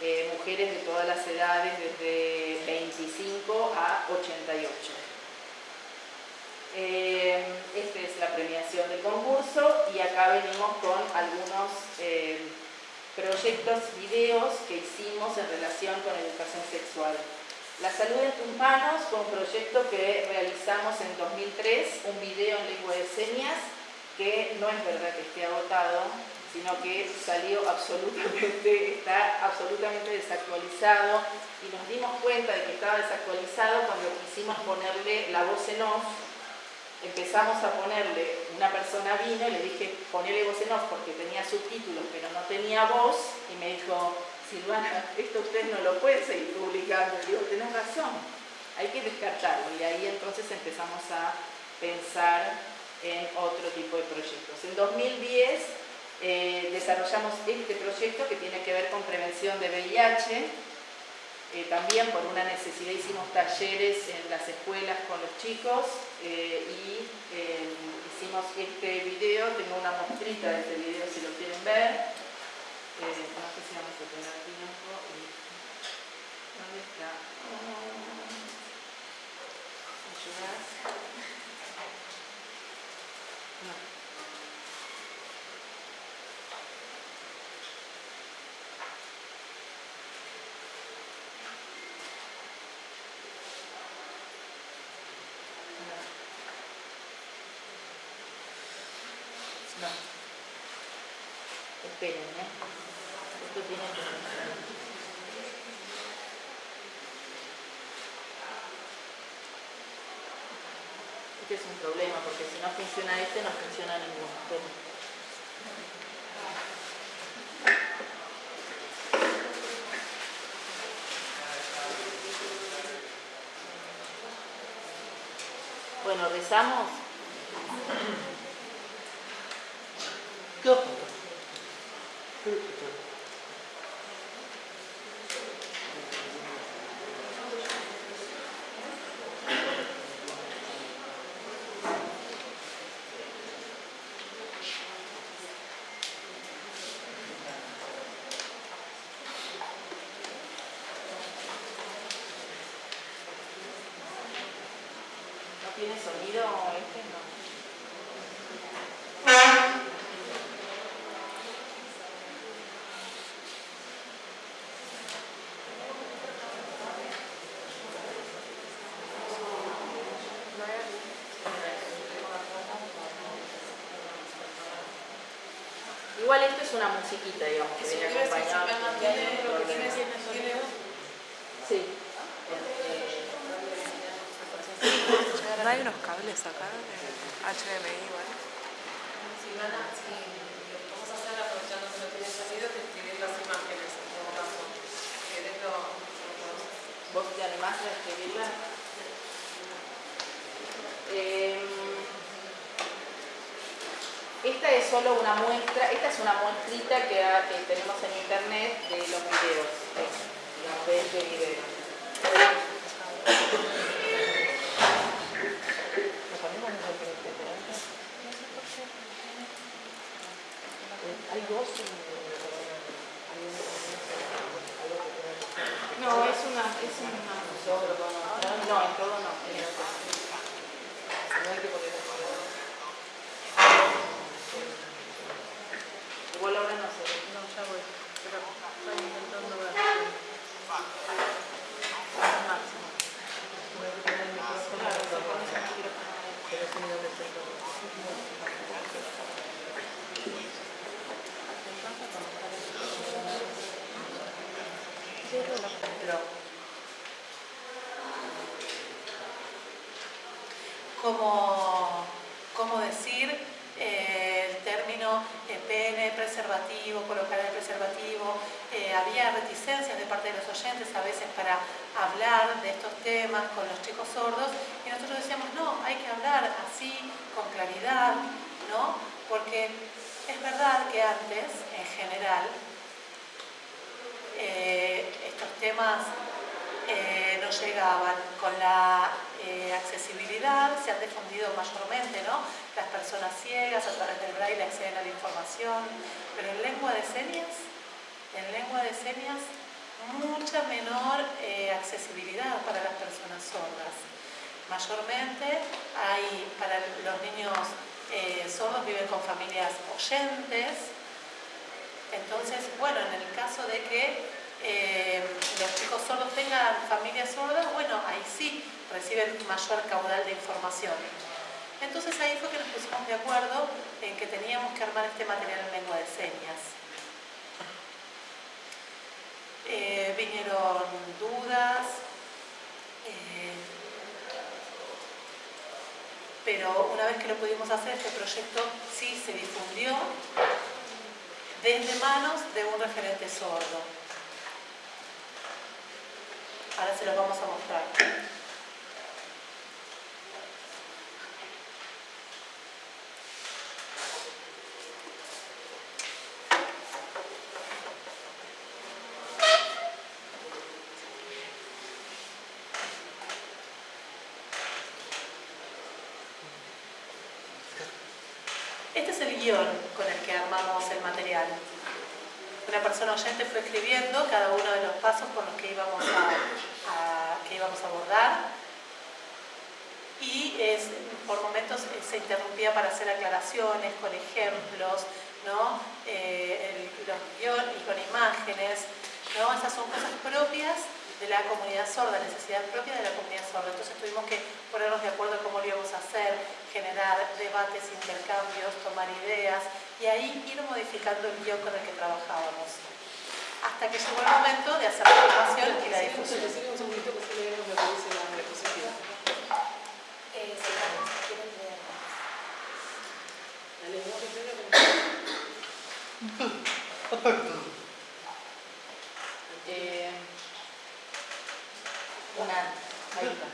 Eh, mujeres de todas las edades, desde 25 a 88. Eh, esta es la premiación del concurso y acá venimos con algunos eh, proyectos, videos que hicimos en relación con educación sexual. La salud en tus manos fue un proyecto que realizamos en 2003, un video en lengua de señas, que no es verdad que esté agotado, sino que salió absolutamente, está absolutamente desactualizado y nos dimos cuenta de que estaba desactualizado cuando quisimos ponerle la voz en off. Empezamos a ponerle, una persona vino y le dije, ponele voz en off porque tenía subtítulos pero no tenía voz y me dijo, Silvana, esto usted no lo puede seguir publicando. Y digo, tenés razón, hay que descartarlo. Y ahí entonces empezamos a pensar en otro tipo de proyectos. En 2010 eh, desarrollamos este proyecto que tiene que ver con prevención de VIH. Eh, también por una necesidad hicimos talleres en las escuelas con los chicos eh, y hicimos este video, tengo una muestrita de este video si lo quieren ver no si vamos a tener tiempo y ¿dónde está? ¿Ayudas? No. No. Esperen, ¿eh? Esto tiene que funcionar. Es un problema, porque si no funciona este, no funciona ninguno. Bueno, rezamos. ¿Qué tiene sonido este? No. Igual musiquita, digamos, que viene acompañada. Sí. ¿No hay unos cables acá de HDMI igual? Si van a, si lo que vamos a hacer aprovechando que no tiene sonido, es escribir las imágenes en todo caso. ¿Querés lo, lo podemos hacer? ¿Vos te animás a escribirla? Esta es solo una muestra, esta es una muestrita que, que tenemos en internet de los videos, de, digamos, de este video. No, es una, es una No, en todo. No hay que ponerlo Igual ahora no se ve. No, ya voy. Pero estoy intentando ver. Máximo. Voy a poner el micrófono. Claro, se pone ese micrófono ahí. Pero es unido de centro. Pero como, como decir eh, el término eh, pene, preservativo, colocar el preservativo. Eh, había reticencias de los oyentes a veces para hablar de estos temas con los chicos sordos y nosotros decíamos, no, hay que hablar así, con claridad, ¿no? Porque es verdad que antes, en general, eh, estos temas eh, no llegaban con la eh, accesibilidad, se han difundido mayormente, ¿no? Las personas ciegas a través del braille acceden a la información, pero en lengua de señas, en lengua de señas, mucha menor eh, accesibilidad para las personas sordas. Mayormente hay, para los niños eh, sordos viven con familias oyentes, entonces, bueno, en el caso de que eh, los chicos sordos tengan familias sordas, bueno, ahí sí reciben mayor caudal de información. Entonces ahí fue que nos pusimos de acuerdo en que teníamos que armar este material en lengua de señas. Eh, vinieron dudas, eh, pero una vez que lo pudimos hacer, este proyecto sí se difundió desde manos de un referente sordo. Ahora se los vamos a mostrar. Este es el guion con el que armamos el material. Una persona oyente fue escribiendo cada uno de los pasos por los que íbamos a, que íbamos a abordar y por momentos eh, se interrumpía para hacer aclaraciones con ejemplos, ¿no? Eh, el- los guiones con imágenes. ¿no? Esas son cosas propias de la comunidad sorda, necesidad propia de la comunidad sorda. Entonces tuvimos que ponernos de acuerdo cómo lo íbamos a hacer, generar debates, intercambios, tomar ideas y ahí ir modificando el guion con el que trabajábamos. hasta que llegó el momento de hacer la filmación y la difusión. decime un segundito que estoy leyendo lo que dice la diapositiva. Eh, sí, vamos, quieren leer. La lenguaje primero Eh, una, ahí está.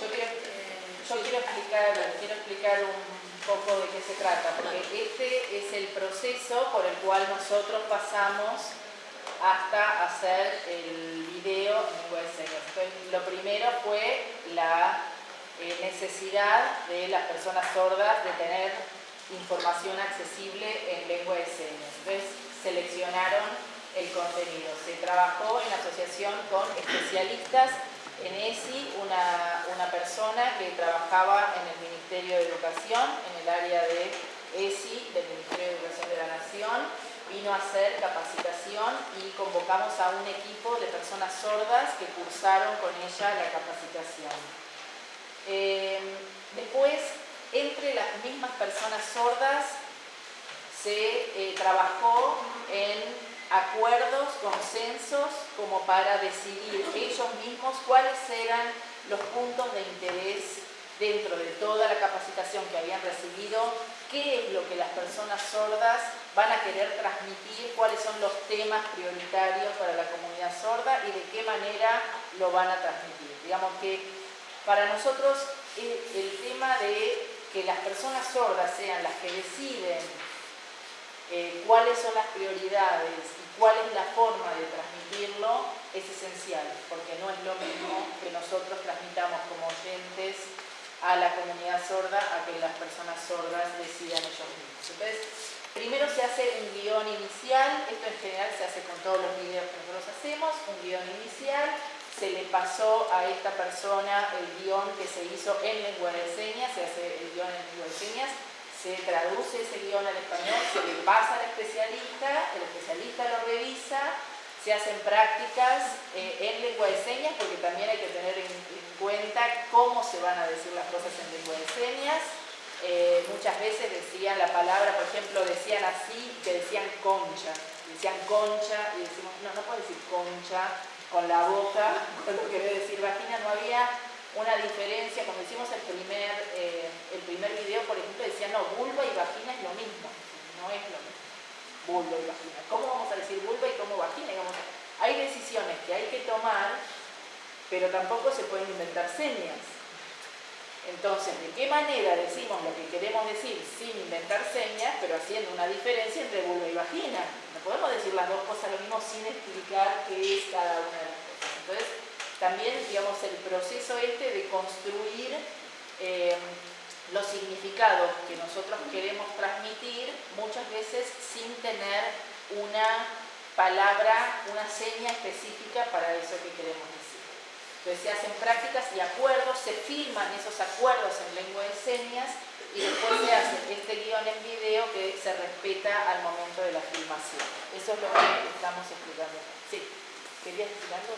Yo quiero, eh, yo quiero explicar, quiero explicar un poco de qué se trata, porque este es el proceso por el cual nosotros pasamos hasta hacer el video en lo primero fue la eh, necesidad de las personas sordas de tener información accesible en lengua de señas. Entonces, seleccionaron el contenido. Se trabajó en asociación con especialistas en ESI, una, una persona que trabajaba en el Ministerio de Educación, en el área de ESI, del Ministerio de Educación de la Nación, vino a hacer capacitación y convocamos a un equipo de personas sordas que cursaron con ella la capacitación. Eh, después, entre las mismas personas sordas, se eh, trabajó en acuerdos, consensos, como para decidir ellos mismos cuáles eran los puntos de interés dentro de toda la capacitación que habían recibido, qué es lo que las personas sordas van a querer transmitir, cuáles son los temas prioritarios para la comunidad sorda y de qué manera lo van a transmitir. Digamos que para nosotros el, el tema de que las personas sordas sean las que deciden eh, cuáles son las prioridades y cuál es la forma de transmitirlo es esencial, porque no es lo mismo que nosotros transmitamos como oyentes a la comunidad sorda a que las personas sordas decidan ellos mismos. Entonces, primero se hace un guion inicial, esto en general se hace con todos los videos que nosotros hacemos, un guion inicial, se le pasó a esta persona el guion que se hizo en lengua de señas, se hace el guion en lengua de señas, se traduce ese guion al español, se le pasa al especialista, el especialista lo revisa, se hacen prácticas eh, en lengua de señas, porque también hay que tener en, en, cuenta cómo se van a decir las cosas en lengua de señas. Eh, muchas veces decían la palabra, por ejemplo, decían así, que decían concha, decían concha, y decimos, no, no puedo decir concha con la boca, con lo que debe decir vagina, no había una diferencia, cuando hicimos el primer, eh, el primer video, por ejemplo, decía, no, vulva y vagina es lo mismo, no es lo mismo, vulva y vagina. ¿Cómo vamos a decir vulva y cómo vagina? Hay decisiones que hay que tomar, pero tampoco se pueden inventar señas. Entonces, ¿de qué manera decimos lo que queremos decir sin inventar señas, pero haciendo una diferencia entre vulva y vagina? No podemos decir las dos cosas lo mismo sin explicar qué es cada una de las cosas. Entonces, también, digamos, el proceso este de construir eh, los significados que nosotros queremos transmitir, muchas veces sin tener una palabra, una seña específica para eso que queremos decir. Entonces se hacen prácticas y acuerdos, se firman esos acuerdos en lengua de señas y después se hace este guion en video que se respeta al momento de la filmación. Eso es lo que estamos explicando. Sí. ¿Querías decir algo,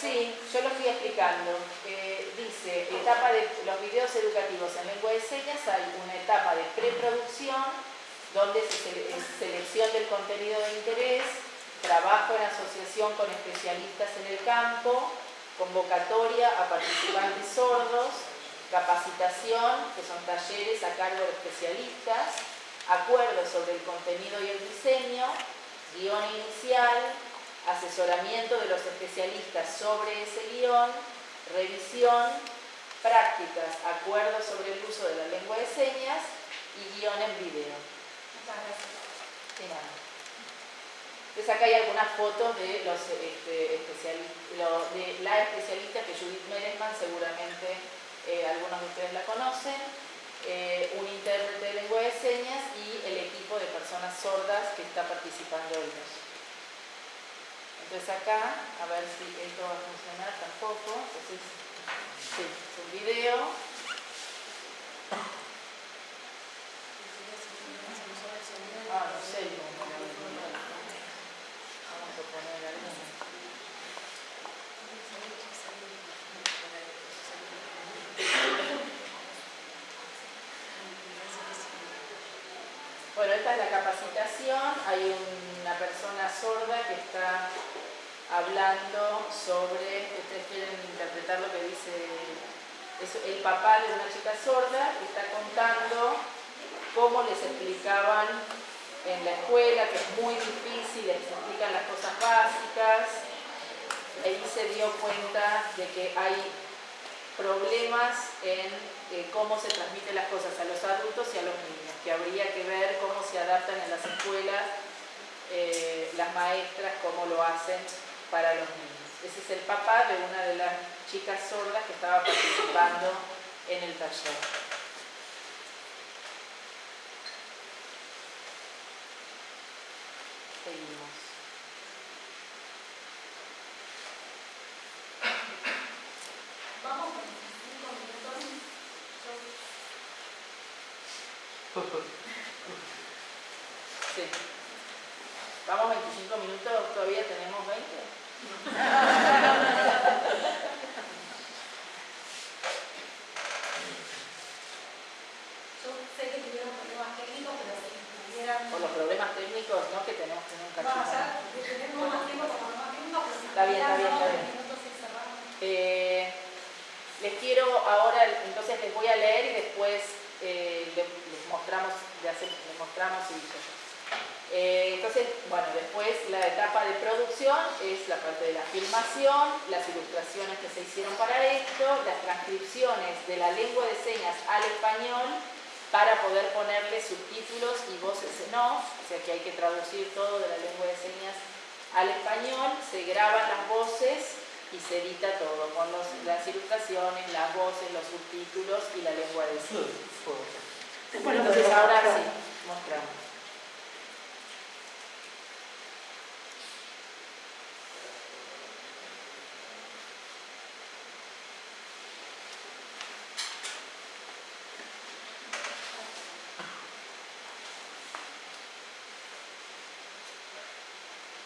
Sí, yo lo fui explicando. Eh, dice, etapa de los videos educativos en lengua de señas, hay una etapa de preproducción, donde se sele selección del contenido de interés, trabajo en asociación con especialistas en el campo, convocatoria a participantes sordos, capacitación, que son talleres a cargo de especialistas, acuerdos sobre el contenido y el diseño, guion inicial, asesoramiento de los especialistas sobre ese guion, revisión, prácticas, acuerdos sobre el uso de la lengua de señas y guion en video. Muchas gracias. De nada. Entonces acá hay algunas fotos de, los, este, especialistas, de la especialista que Judith Meresman seguramente eh, algunos de ustedes la conocen, eh, un intérprete de lengua de señas y el equipo de personas sordas que está participando eso. Entonces acá, a ver si esto va a funcionar tampoco. Entonces, sí, es un video. Ah, no sé, vamos a poner alguno. es la capacitación, hay una persona sorda que está hablando sobre, ustedes quieren interpretar lo que dice el papá de una chica sorda, que está contando cómo les explicaban en la escuela, que es muy difícil, les explican las cosas básicas, ahí se dio cuenta de que hay problemas en eh, cómo se transmiten las cosas a los adultos y a los niños, que habría que ver cómo se adaptan en las escuelas eh, las maestras, cómo lo hacen para los niños. Ese es el papá de una de las chicas sordas que estaba participando en el taller. Seguimos. Vamos con 25 minutos. Sí. Vamos 25 minutos, todavía tenemos 20. Yo sé que tuvieron problemas técnicos, pero si pudieran... Por los problemas técnicos, no que tenemos que nunca Bueno, ya tenemos más tiempo para problemas técnicos, pero si Está bien, está bien, está pudieran, bien. minutos y cerramos. Eh, les quiero ahora, entonces les voy a leer y después eh, les, les mostramos, le hace- les mostramos y eh, entonces, bueno, después la etapa de producción es la parte de la filmación, las ilustraciones que se hicieron para esto, las transcripciones de la lengua de señas al español para poder ponerle subtítulos y voces en off, o sea que hay que traducir todo de la lengua de señas al español, se graban las voces y se edita todo con los- las ilustraciones, las voces, los subtítulos y la lengua de señas. Bueno, entonces ahora sí, mostramos.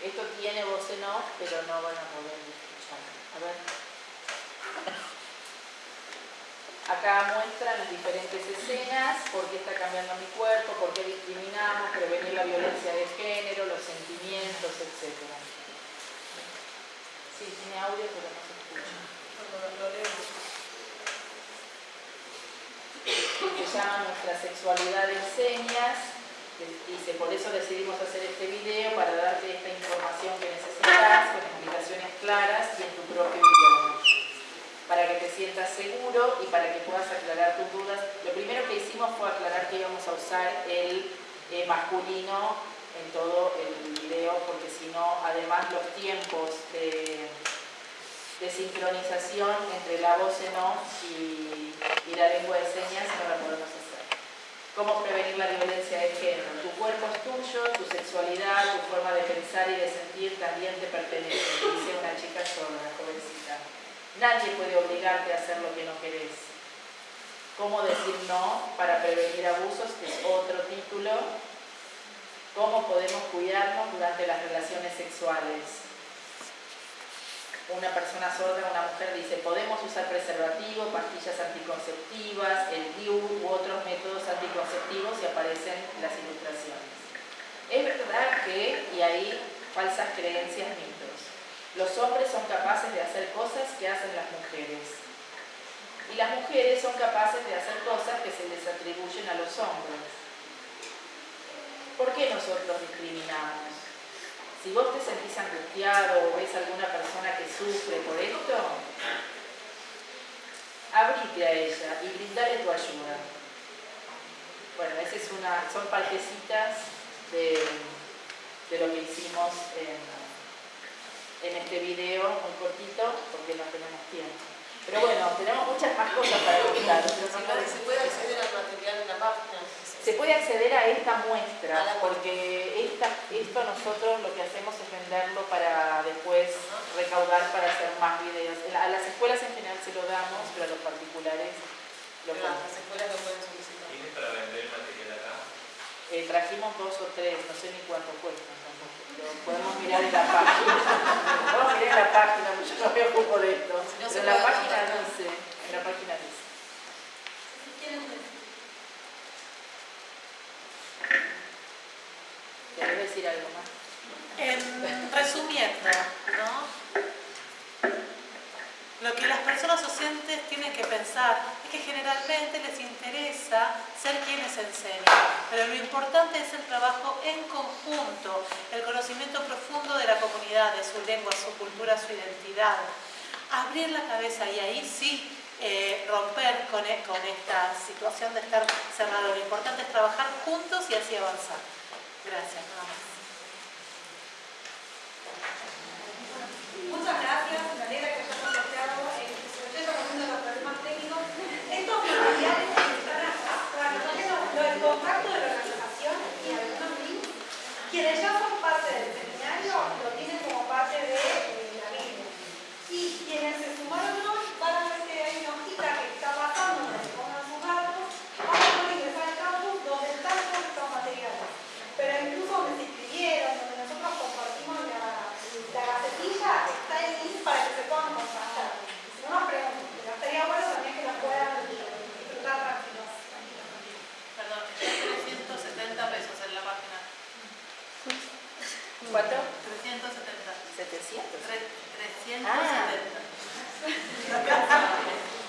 Esto tiene voz en off, pero no van a poder escuchar. A ver. Acá muestran las diferentes escenas, por qué está cambiando mi cuerpo, por qué discriminamos, prevenir la violencia de género, los sentimientos, etc. Sí, tiene audio, pero no se escucha. Lo leemos. Se llama Nuestra sexualidad en señas. Dice, por eso decidimos hacer este video para darte esta información que necesitas, con explicaciones claras y en tu propio idioma. Para que te sientas seguro y para que puedas aclarar tus dudas. Lo primero que hicimos fue aclarar que íbamos a usar el eh, masculino en todo el video, porque si no, además los tiempos de, de sincronización entre la voz en off y, y la lengua de señas no la podemos hacer. ¿Cómo prevenir la violencia de género? Tu cuerpo es tuyo, tu sexualidad, tu forma de pensar y de sentir también te pertenece, dice una chica sorda, jovencita. Nadie puede obligarte a hacer lo que no querés. ¿Cómo decir no para prevenir abusos? Que es otro título. ¿Cómo podemos cuidarnos durante las relaciones sexuales? Una persona sorda, una mujer dice, podemos usar preservativo, pastillas anticonceptivas, el DIU u otros métodos anticonceptivos y aparecen las ilustraciones. Es verdad que, y ahí falsas creencias, mitos, los hombres son capaces de hacer cosas que hacen las mujeres. Y las mujeres son capaces de hacer cosas que se les atribuyen a los hombres. ¿Por qué nosotros discriminamos? Si vos te sentís angustiado o ves alguna persona que sufre por esto, abrite a ella y brindale tu ayuda. Bueno, esa es una, son partecitas de, lo que hicimos en, este video muy cortito porque no tenemos tiempo. Pero bueno, tenemos muchas más cosas para contar. Se puede- acceder al material. Se puede acceder a esta muestra porque esta, esto nosotros lo que hacemos es venderlo para después recaudar para hacer más videos. A las escuelas en general se lo damos, pero a los particulares lo Pero. Las escuelas lo pueden solicitar. ¿Tienes para vender material acá? Eh, trajimos dos o tres, no sé ni cuánto pero podemos mirar en la página. podemos mirar en la página, porque yo no me ocupo de esto. No, Pero en la página contactar. dice, en la página dice. ¿Querés decir algo más? En, resumiendo, ¿no? Lo que las personas docentes tienen que pensar es que generalmente les interesa ser quienes enseñan, pero lo importante es el trabajo en conjunto, el conocimiento profundo de la comunidad, de su lengua, su cultura, su identidad. Abrir la cabeza y ahí sí eh, romper e, con esta situación de estar cerrado. Lo importante es trabajar juntos y así avanzar. Gracias, Muchas gracias. 770. 700. 370. Ah.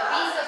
En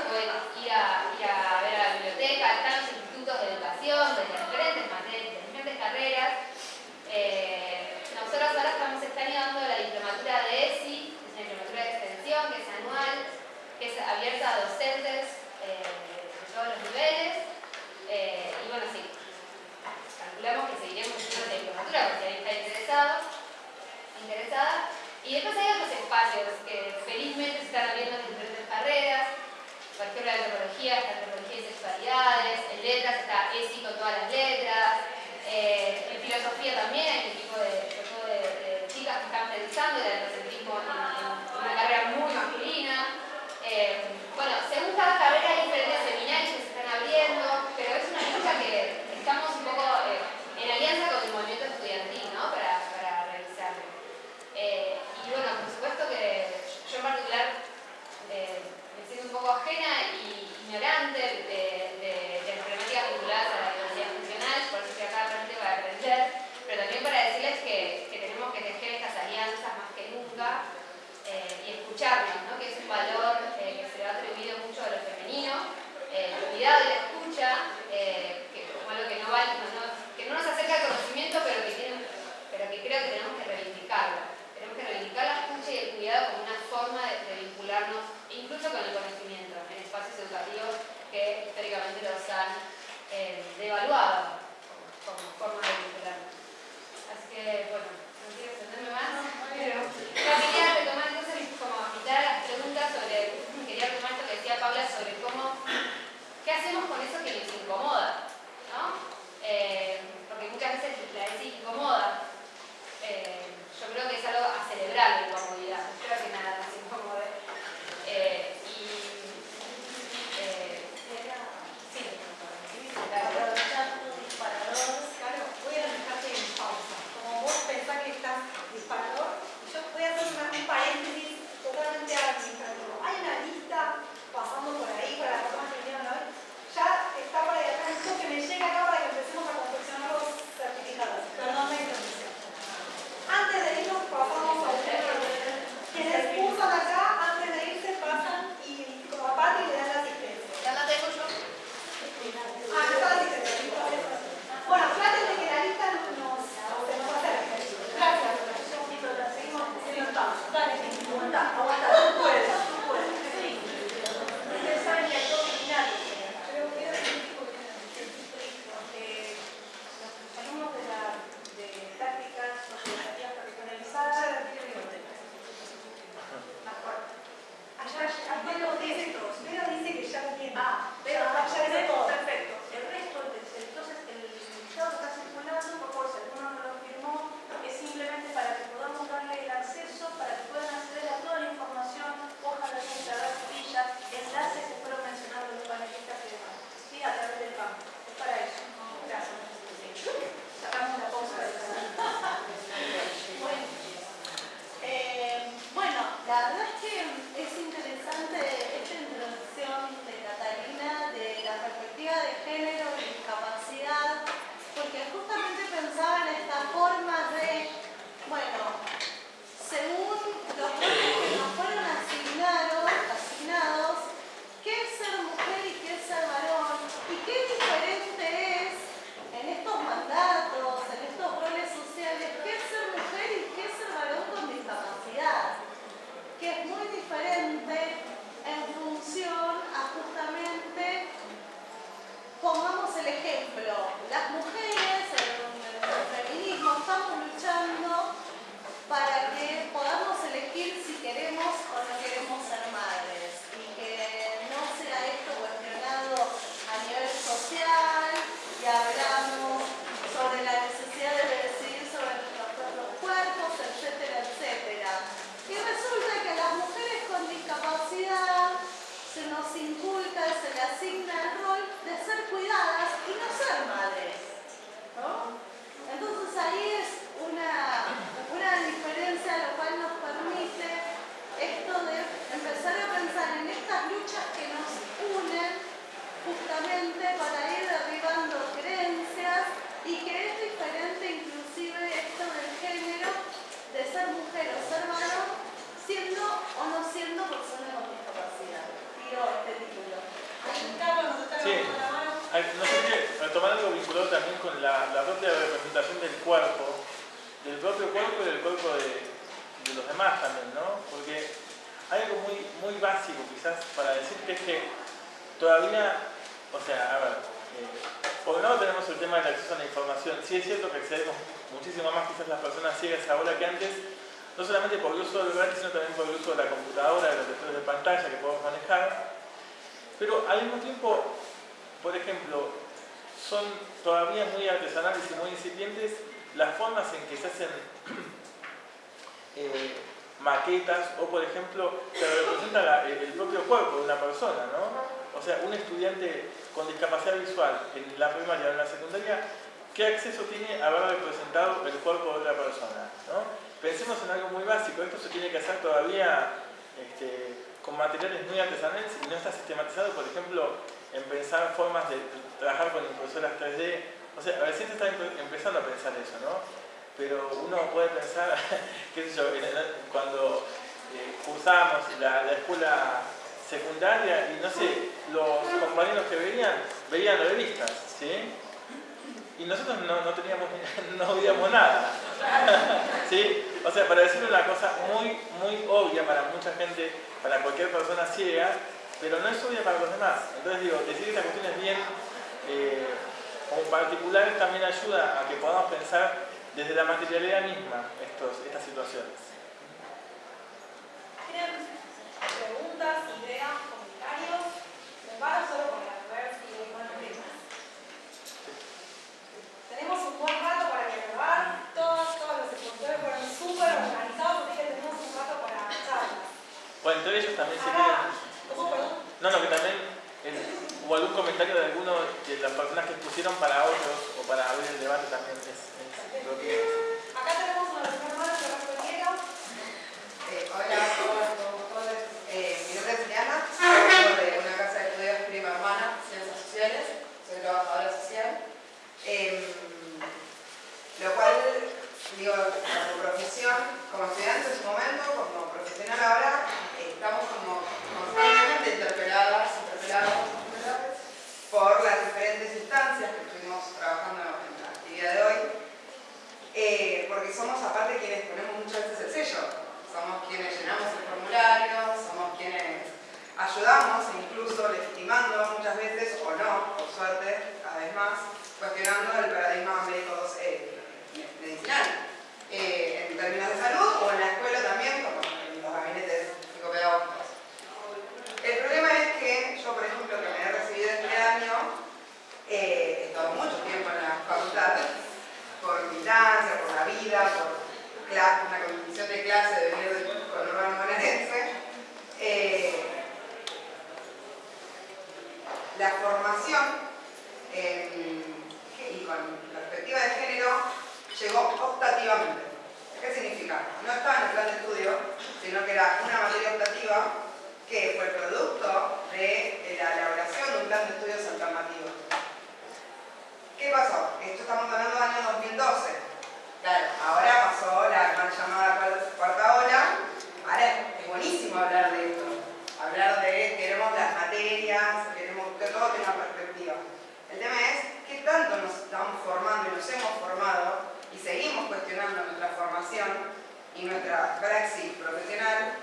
sino también por el uso de la computadora, de los lectores de pantalla que podemos manejar. Pero al mismo tiempo, por ejemplo, son todavía muy artesanales y muy incipientes las formas en que se hacen eh, maquetas o, por ejemplo, se representa el propio cuerpo de una persona, ¿no? O sea, un estudiante con discapacidad visual en la primaria o en la secundaria, ¿qué acceso tiene a haber representado el cuerpo de otra persona? ¿no? Pensemos en algo muy básico, esto se tiene que hacer todavía este, con materiales muy artesanales y no está sistematizado, por ejemplo, en pensar formas de trabajar con impresoras 3D. O sea, recién se está empe- empezando a pensar eso, ¿no? Pero uno puede pensar, qué sé yo, cuando eh, cursábamos la, la escuela secundaria y no sé, los compañeros que veían, veían revistas, ¿sí? Y nosotros no, no teníamos, no veíamos nada. ¿Sí? O sea, para decir una cosa muy, muy obvia para mucha gente, para cualquier persona ciega, pero no es obvia para los demás. Entonces digo, decir estas cuestiones bien eh, como particulares también ayuda a que podamos pensar desde la materialidad misma estas situaciones. ¿Tienen preguntas, ideas, comentarios? Me paro solo con las ver si hay más temas. Tenemos un buen rato para grabar. Todos, todos los expositores fueron súper organizados, así que tenemos un rato para charlas. Bueno, entre ellos también se quieren... Acá, ¿cómo, perdón? No, no, que también hubo algún comentario de alguno de las personas que expusieron para otros o para abrir el debate también es, es lo que Acá tenemos una primera mano que Diego. Eh, hola a todos, todos, todos. Eh, mi nombre es Diana, soy de una casa de estudios prima hermana, Ciencias Sociales, soy trabajadora social. Eh, lo cual, digo, como profesión, como estudiante en su momento, como profesional ahora, eh, estamos como Eh, porque somos aparte quienes ponemos muchas veces el sello, somos quienes llenamos el formulario, somos quienes ayudamos, e incluso legitimando muchas veces, o no, por suerte, cada vez más, cuestionando una condición de clase de venir del conurbano bonaerense. Eh, la formación eh, y con perspectiva de género llegó optativamente. ¿Qué significa? No estaba en el plan de estudio, sino que era una materia optativa que fue producto de la elaboración de un plan de estudios alternativo. ¿Qué pasó? Esto estamos hablando del año 2012. Claro, ahora pasó la formación y nuestra praxis profesional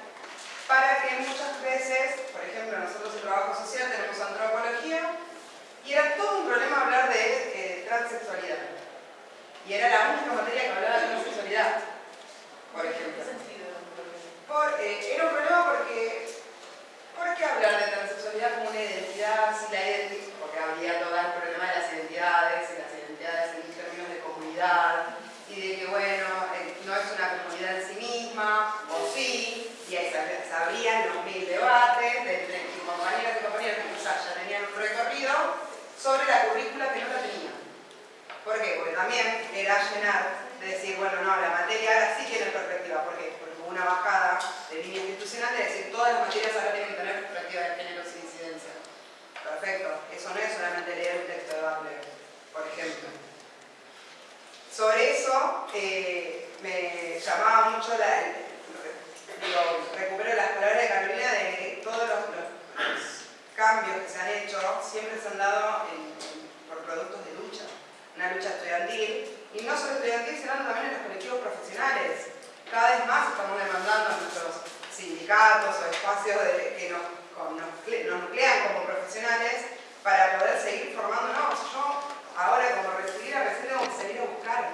para que muchas veces, por ejemplo, nosotros en trabajo social tenemos antropología y era todo un problema hablar de eh, transexualidad. Y era la única materia que hablaba de transexualidad, por ejemplo. Por, eh, era un problema porque, ¿por qué hablar de transexualidad como una identidad si la identidad? Porque habría todo el problema de las identidades, y las identidades en términos de comunidad, y de que, bueno, sobre la currícula que no la tenían. ¿Por qué? Porque también era llenar de decir, bueno, no, la materia ahora sí tiene perspectiva. ¿Por qué? Porque hubo una bajada de línea institucional de decir, todas las materias ahora tienen que tener perspectiva de género sin incidencia. Perfecto. Eso no es solamente leer un texto de Butler, por ejemplo. Sobre eso, eh, me llamaba mucho la, digo, recupero las palabras de Carolina de todos los cambios que se han hecho siempre se han dado por productos de lucha, una lucha estudiantil, y no solo estudiantil, sino también en los colectivos profesionales. Cada vez más estamos demandando a nuestros sindicatos o espacios que nos, nos, nos nuclean como profesionales para poder seguir formándonos. Yo ahora como recibida recién tengo que salir a buscar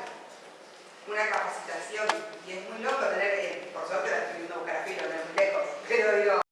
una capacitación y es muy loco tener, por suerte la estoy viendo buscar a filo, no es muy lejos, pero digo,